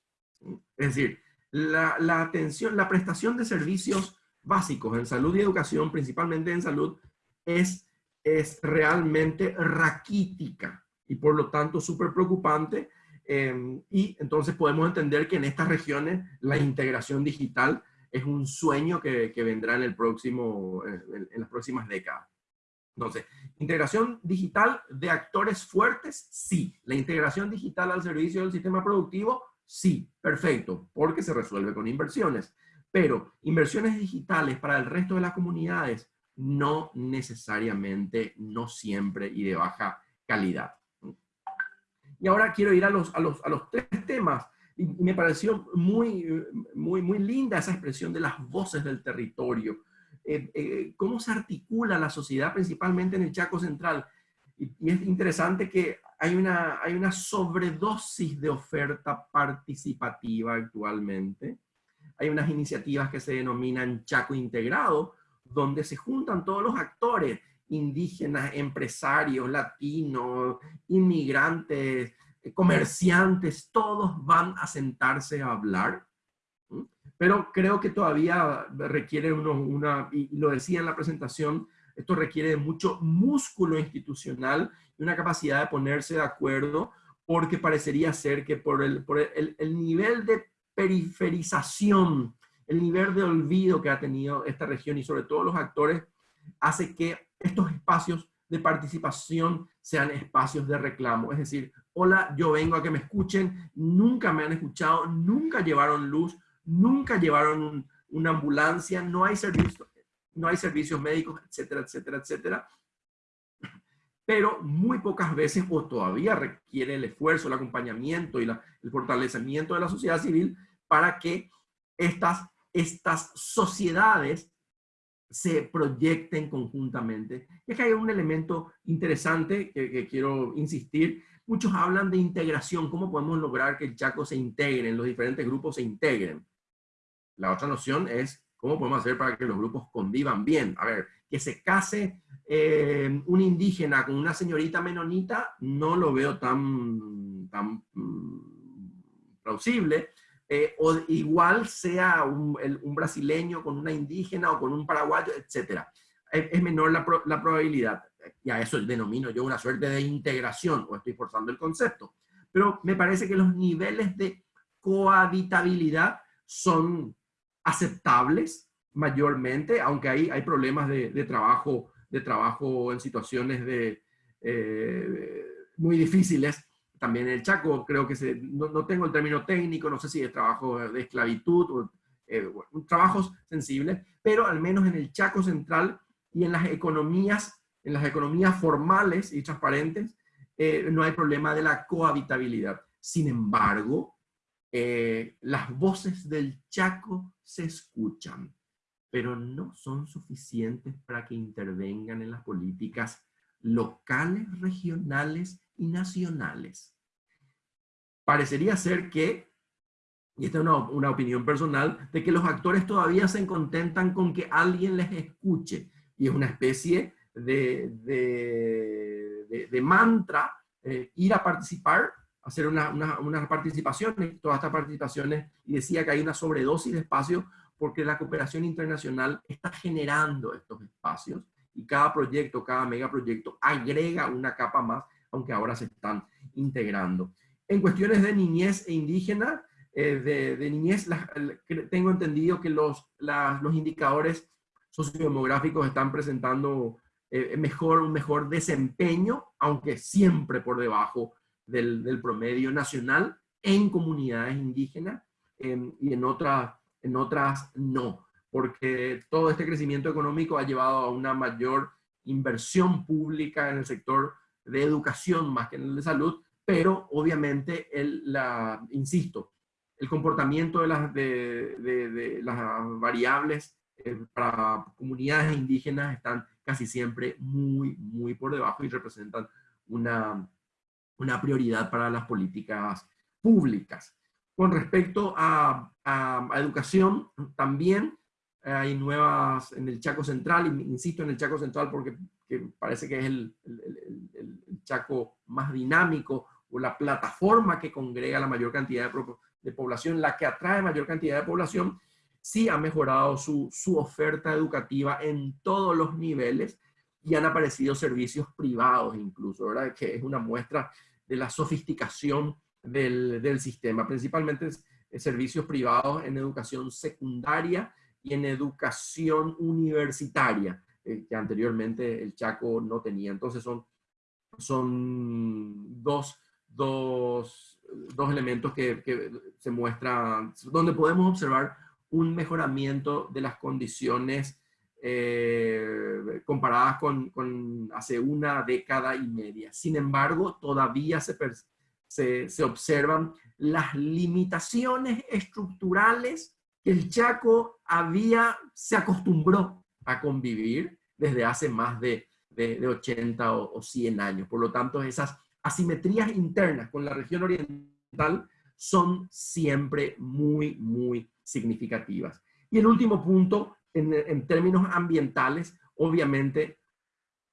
Es decir, la, atención, la prestación de servicios básicos en salud y educación, principalmente en salud, es, es realmente raquítica y por lo tanto súper preocupante Em, y entonces podemos entender que en estas regiones la integración digital es un sueño que, que vendrá en, el próximo, en, las próximas décadas. Entonces, integración digital de actores fuertes, sí. La integración digital al servicio del sistema productivo, sí, perfecto, porque se resuelve con inversiones. Pero inversiones digitales para el resto de las comunidades, no necesariamente, no siempre y de baja calidad. Y ahora quiero ir a los, a los, a los tres temas. Y, me pareció muy, muy, muy linda esa expresión de las voces del territorio. Eh, eh, cómo se articula la sociedad, principalmente en el Chaco Central. Y, es interesante que hay una, hay una sobredosis de oferta participativa actualmente. Hay unas iniciativas que se denominan Chaco Integrado, donde se juntan todos los actores, indígenas, empresarios, latinos, inmigrantes, comerciantes, todos van a sentarse a hablar. Pero creo que todavía requiere uno, una, y lo decía en la presentación, esto requiere de mucho músculo institucional y una capacidad de ponerse de acuerdo, porque parecería ser que por el, por el, el nivel de periferización, el nivel de olvido que ha tenido esta región y sobre todo los actores, hace que estos espacios de participación sean espacios de reclamo. Es decir, hola, yo vengo a que me escuchen, nunca me han escuchado, nunca llevaron luz, nunca llevaron una ambulancia, no hay servicio, no hay servicios médicos, etcétera, etcétera, etcétera. Pero muy pocas veces, o todavía requiere el esfuerzo, el acompañamiento y el fortalecimiento de la sociedad civil para que estas, estas sociedades se proyecten conjuntamente. Y que hay un elemento interesante que, que, quiero insistir. Muchos hablan de integración, cómo podemos lograr que el Chaco se integre, los diferentes grupos se integren. La otra noción es ¿Cómo podemos hacer para que los grupos convivan bien? A ver, que se case eh, un indígena con una señorita menonita, no lo veo tan, tan mm, plausible. Eh, o igual sea un, brasileño con una indígena o con un paraguayo, etc. Es, menor la, la, probabilidad. Y a eso denomino yo una suerte de integración, o estoy forzando el concepto. Pero me parece que los niveles de cohabitabilidad son aceptables mayormente, aunque hay, hay problemas de, trabajo, de trabajo en situaciones de, eh, muy difíciles. También en el Chaco creo que se, no, tengo el término técnico, no sé si es trabajo de esclavitud o eh, trabajos sensibles, pero al menos en el Chaco central y en las economías, en las economías formales y transparentes, eh, no hay problema de la cohabitabilidad. Sin embargo, eh, las voces del Chaco se escuchan, pero no son suficientes para que intervengan en las políticas locales, regionales y nacionales. Parecería ser que, y esta es una, opinión personal, de que los actores todavía se contentan con que alguien les escuche, y es una especie de, de, mantra, eh, ir a participar hacer unas una, participaciones, todas estas participaciones, y decía que hay una sobredosis de espacio porque la cooperación internacional está generando estos espacios y cada proyecto, cada megaproyecto agrega una capa más, aunque ahora se están integrando. En cuestiones de niñez e indígena, eh, de, niñez, tengo entendido que los, los indicadores sociodemográficos están presentando eh, mejor, un mejor desempeño, aunque siempre por debajo del, promedio nacional en comunidades indígenas em, y en, otras en otras no, porque todo este crecimiento económico ha llevado a una mayor inversión pública en el sector de educación más que en el de salud, pero obviamente, el, la, insisto, el comportamiento de las, de, de, las variables eh, para comunidades indígenas están casi siempre muy, muy por debajo y representan una, una prioridad para las políticas públicas. Con respecto a, educación, también hay nuevas en el Chaco Central, insisto en el Chaco Central porque parece que es el, Chaco más dinámico o la plataforma que congrega la mayor cantidad de, de, población, la que atrae mayor cantidad de población, sí ha mejorado su, su oferta educativa en todos los niveles y han aparecido servicios privados incluso, ¿verdad? Que es una muestra de la sofisticación del, del sistema, principalmente servicios privados en educación secundaria y en educación universitaria, eh, que anteriormente el Chaco no tenía. Entonces son, son dos, dos, dos elementos que, que se muestran, donde podemos observar un mejoramiento de las condiciones eh, comparadas con, hace una década y media. Sin embargo, todavía se, se, se, observan las limitaciones estructurales que el Chaco había, se acostumbró a convivir desde hace más de, de, 80 o, 100 años. Por lo tanto, esas asimetrías internas con la región oriental son siempre muy, muy significativas. Y el último punto, en, términos ambientales, obviamente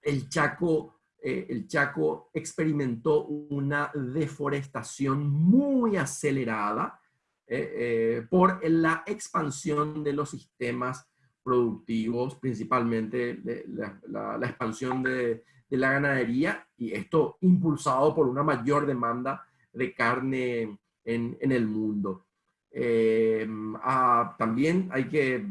el Chaco eh, el Chaco experimentó una deforestación muy acelerada eh, eh, por la expansión de los sistemas productivos, principalmente la, expansión de, la ganadería, y esto impulsado por una mayor demanda de carne en, el mundo. Ah, también hay que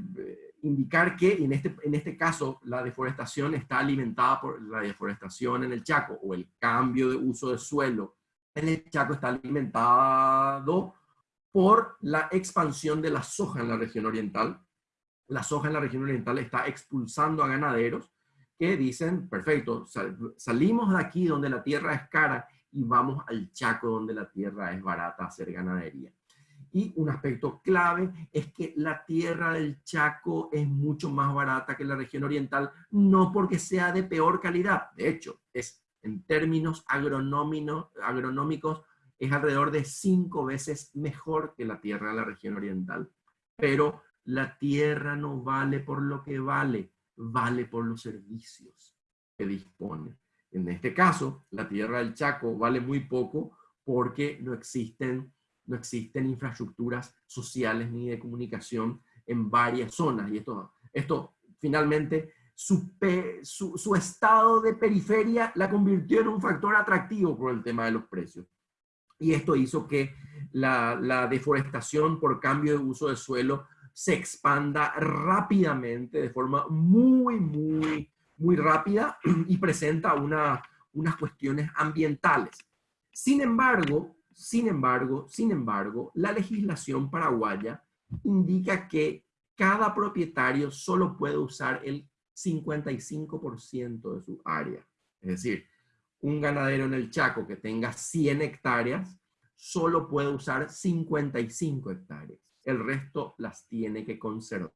indicar que en este, en este caso la deforestación está alimentada por la deforestación en el Chaco o el cambio de uso de suelo en el Chaco está alimentado por la expansión de la soja en la región oriental. La soja en la región oriental está expulsando a ganaderos que dicen, perfecto, salimos de aquí donde la tierra es cara y vamos al Chaco donde la tierra es barata a hacer ganadería. Y un aspecto clave es que la tierra del Chaco es mucho más barata que la región oriental, no porque sea de peor calidad, de hecho, es en términos agronómicos, es alrededor de cinco veces mejor que la tierra de la región oriental. Pero la tierra no vale por lo que vale, vale por los servicios que dispone. En este caso, la tierra del Chaco vale muy poco porque no existen no existen infraestructuras sociales ni de comunicación en varias zonas. Y esto, esto finalmente, su, su, estado de periferia la convirtió en un factor atractivo por el tema de los precios. Y esto hizo que la, la deforestación por cambio de uso de suelo se expanda rápidamente, de forma muy, muy, muy rápida y presenta una, unas cuestiones ambientales. Sin embargo, sin embargo, sin embargo, la legislación paraguaya indica que cada propietario solo puede usar el 55% de su área. Es decir, un ganadero en el Chaco que tenga 100 hectáreas solo puede usar 55 hectáreas. El resto las tiene que conservar.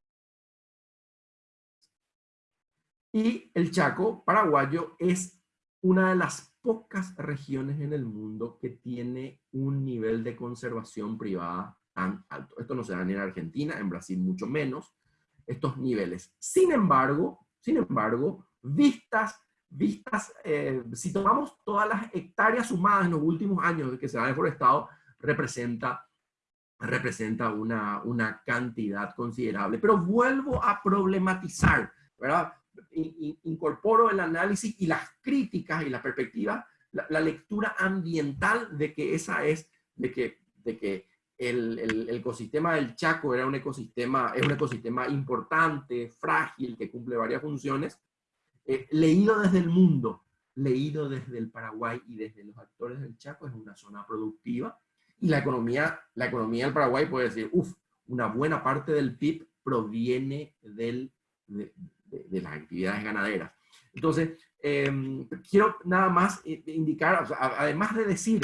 Y el Chaco paraguayo es una de las pocas regiones en el mundo que tiene un nivel de conservación privada tan alto. Esto no se da ni en Argentina, en Brasil mucho menos, estos niveles. Sin embargo, sin embargo, vistas, vistas, eh, si tomamos todas las hectáreas sumadas en los últimos años que se ha deforestado, representa, representa una, una cantidad considerable. Pero vuelvo a problematizar, ¿verdad? Incorporo el análisis y las críticas y la perspectiva, la, lectura ambiental de que esa es, de que, de que el, el, ecosistema del Chaco era un ecosistema, es un ecosistema importante, frágil, que cumple varias funciones, eh, leído desde el mundo, leído desde el Paraguay y desde los actores del Chaco, es una zona productiva, y la economía, la economía del Paraguay puede decir, uff, una buena parte del PIB proviene del, de, las actividades ganaderas. Entonces, em, quiero nada más indicar, además de decir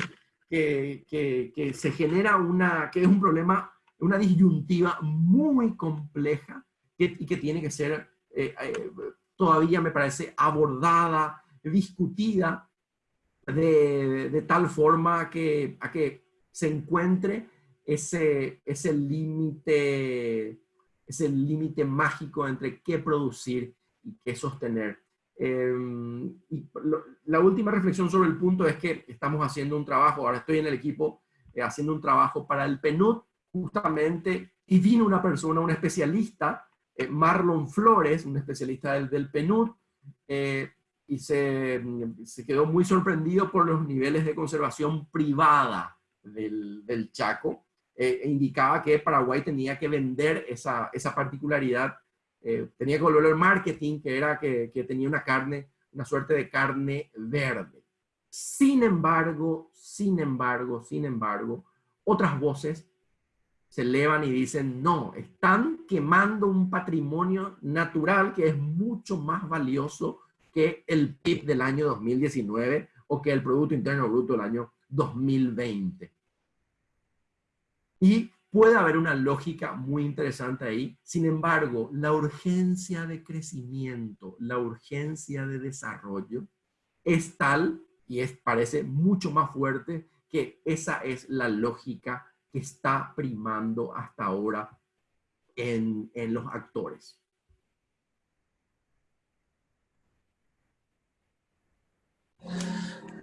que, que, se genera una, que es un problema, una disyuntiva muy compleja y que tiene que ser eh, eh, todavía, me parece, abordada, discutida de, de, tal forma que, a que se encuentre ese, ese límite es el límite mágico entre qué producir y qué sostener. Em, y la última reflexión sobre el punto es que estamos haciendo un trabajo, ahora estoy en el equipo eh, haciendo un trabajo para el PNUD, justamente, y vino una persona, un especialista, eh, Marlon Flores, un especialista del, del PNUD, eh, y se, se, quedó muy sorprendido por los niveles de conservación privada del, del Chaco, eh, e indicaba que Paraguay tenía que vender esa, esa particularidad, eh, tenía que volver al marketing, que era que, que, tenía una carne, una suerte de carne verde. Sin embargo, sin embargo, sin embargo, otras voces se elevan y dicen, no, están quemando un patrimonio natural que es mucho más valioso que el PIB del año 2019 o que el Producto Interno Bruto del año 2020. Y puede haber una lógica muy interesante ahí. Sin embargo, la urgencia de crecimiento, la urgencia de desarrollo es tal y es, parece mucho más fuerte que esa es la lógica que está primando hasta ahora en, en los actores.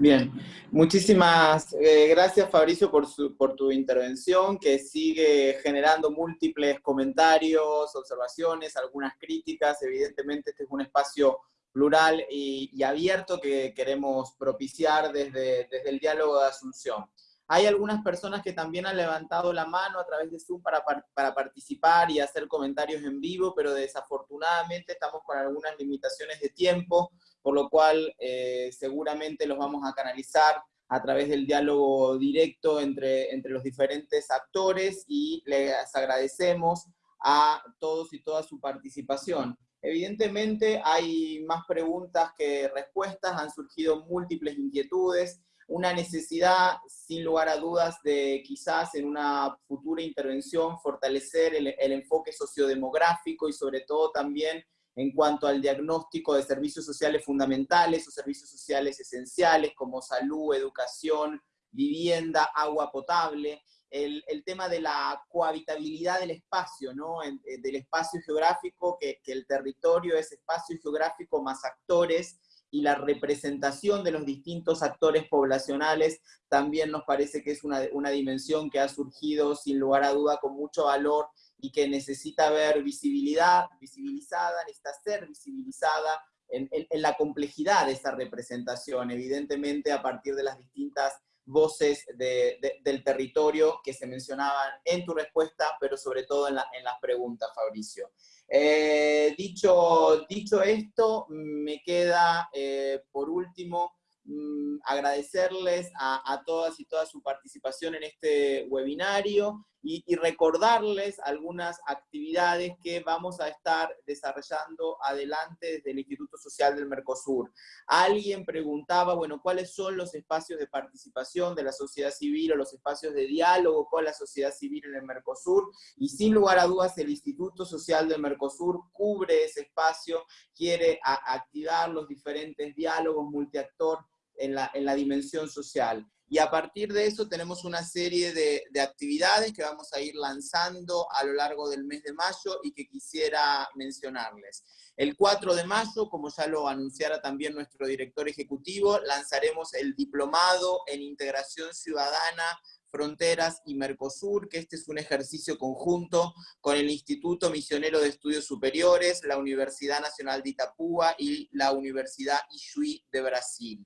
Bien, muchísimas eh, gracias Fabricio por, por tu intervención, que sigue generando múltiples comentarios, observaciones, algunas críticas. Evidentemente este es un espacio plural y, abierto que queremos propiciar desde, desde el diálogo de Asunción. Hay algunas personas que también han levantado la mano a través de Zoom para, para, participar y hacer comentarios en vivo, pero desafortunadamente estamos con algunas limitaciones de tiempo, por lo cual eh, seguramente los vamos a canalizar a través del diálogo directo entre, entre los diferentes actores y les agradecemos a todos y toda su participación. Evidentemente hay más preguntas que respuestas, han surgido múltiples inquietudes, una necesidad, sin lugar a dudas, de quizás en una futura intervención fortalecer el, enfoque sociodemográfico y sobre todo también en cuanto al diagnóstico de servicios sociales fundamentales o servicios sociales esenciales como salud, educación, vivienda, agua potable, el, tema de la cohabitabilidad del espacio, ¿no? Eh, del espacio geográfico, que, el territorio es espacio geográfico más actores, y la representación de los distintos actores poblacionales también nos parece que es una, dimensión que ha surgido sin lugar a duda con mucho valor y que necesita ver visibilidad, visibilizada, necesita ser visibilizada en, en, la complejidad de esa representación, evidentemente a partir de las distintas voces de, del territorio que se mencionaban en tu respuesta, pero sobre todo en, en las preguntas, Fabricio. Eh, dicho, dicho esto, me queda eh, por último mm, agradecerles a, a, todas y todas su participación en este webinario y, recordarles algunas actividades que vamos a estar desarrollando adelante desde el Instituto Social del Mercosur. Alguien preguntaba, bueno, ¿cuáles son los espacios de participación de la sociedad civil o los espacios de diálogo con la sociedad civil en el Mercosur? Y sin lugar a dudas, el Instituto Social del Mercosur cubre ese espacio, quiere activar los diferentes diálogos multiactor en la, en la dimensión social. Y a partir de eso tenemos una serie de, actividades que vamos a ir lanzando a lo largo del mes de mayo y que quisiera mencionarles. El 4 de mayo, como ya lo anunciara también nuestro director ejecutivo, lanzaremos el Diplomado en Integración Ciudadana Fronteras y Mercosur, que este es un ejercicio conjunto con el Instituto Misionero de Estudios Superiores, la Universidad Nacional de Itapúa y la Universidad Ijuí de Brasil.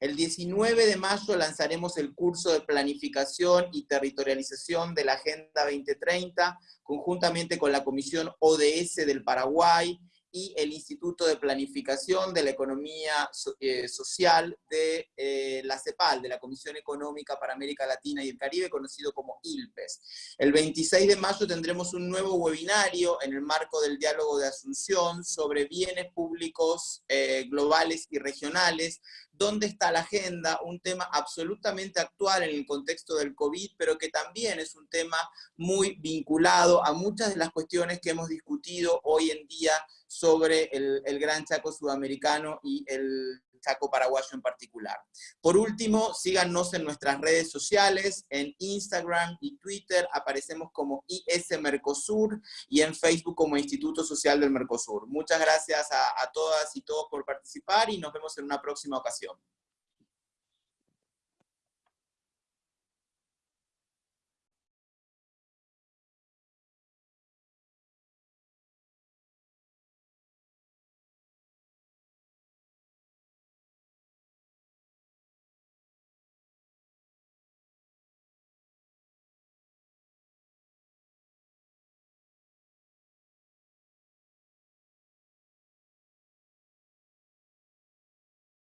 El 19 de mayo lanzaremos el curso de planificación y territorialización de la Agenda 2030, conjuntamente con la Comisión ODS del Paraguay y el Instituto de Planificación de la Economía eh, Social de eh, la CEPAL, de la Comisión Económica para América Latina y el Caribe, conocido como ILPES. El 26 de mayo tendremos un nuevo webinario en el marco del diálogo de Asunción sobre bienes públicos eh, globales y regionales, dónde está la agenda, un tema absolutamente actual en el contexto del COVID, pero que también es un tema muy vinculado a muchas de las cuestiones que hemos discutido hoy en día sobre el, Gran Chaco Sudamericano y el Chaco Paraguayo en particular. Por último, síganos en nuestras redes sociales, en Instagram y Twitter aparecemos como IS Mercosur y en Facebook como Instituto Social del Mercosur. Muchas gracias a, a todas y todos por participar y nos vemos en una próxima ocasión.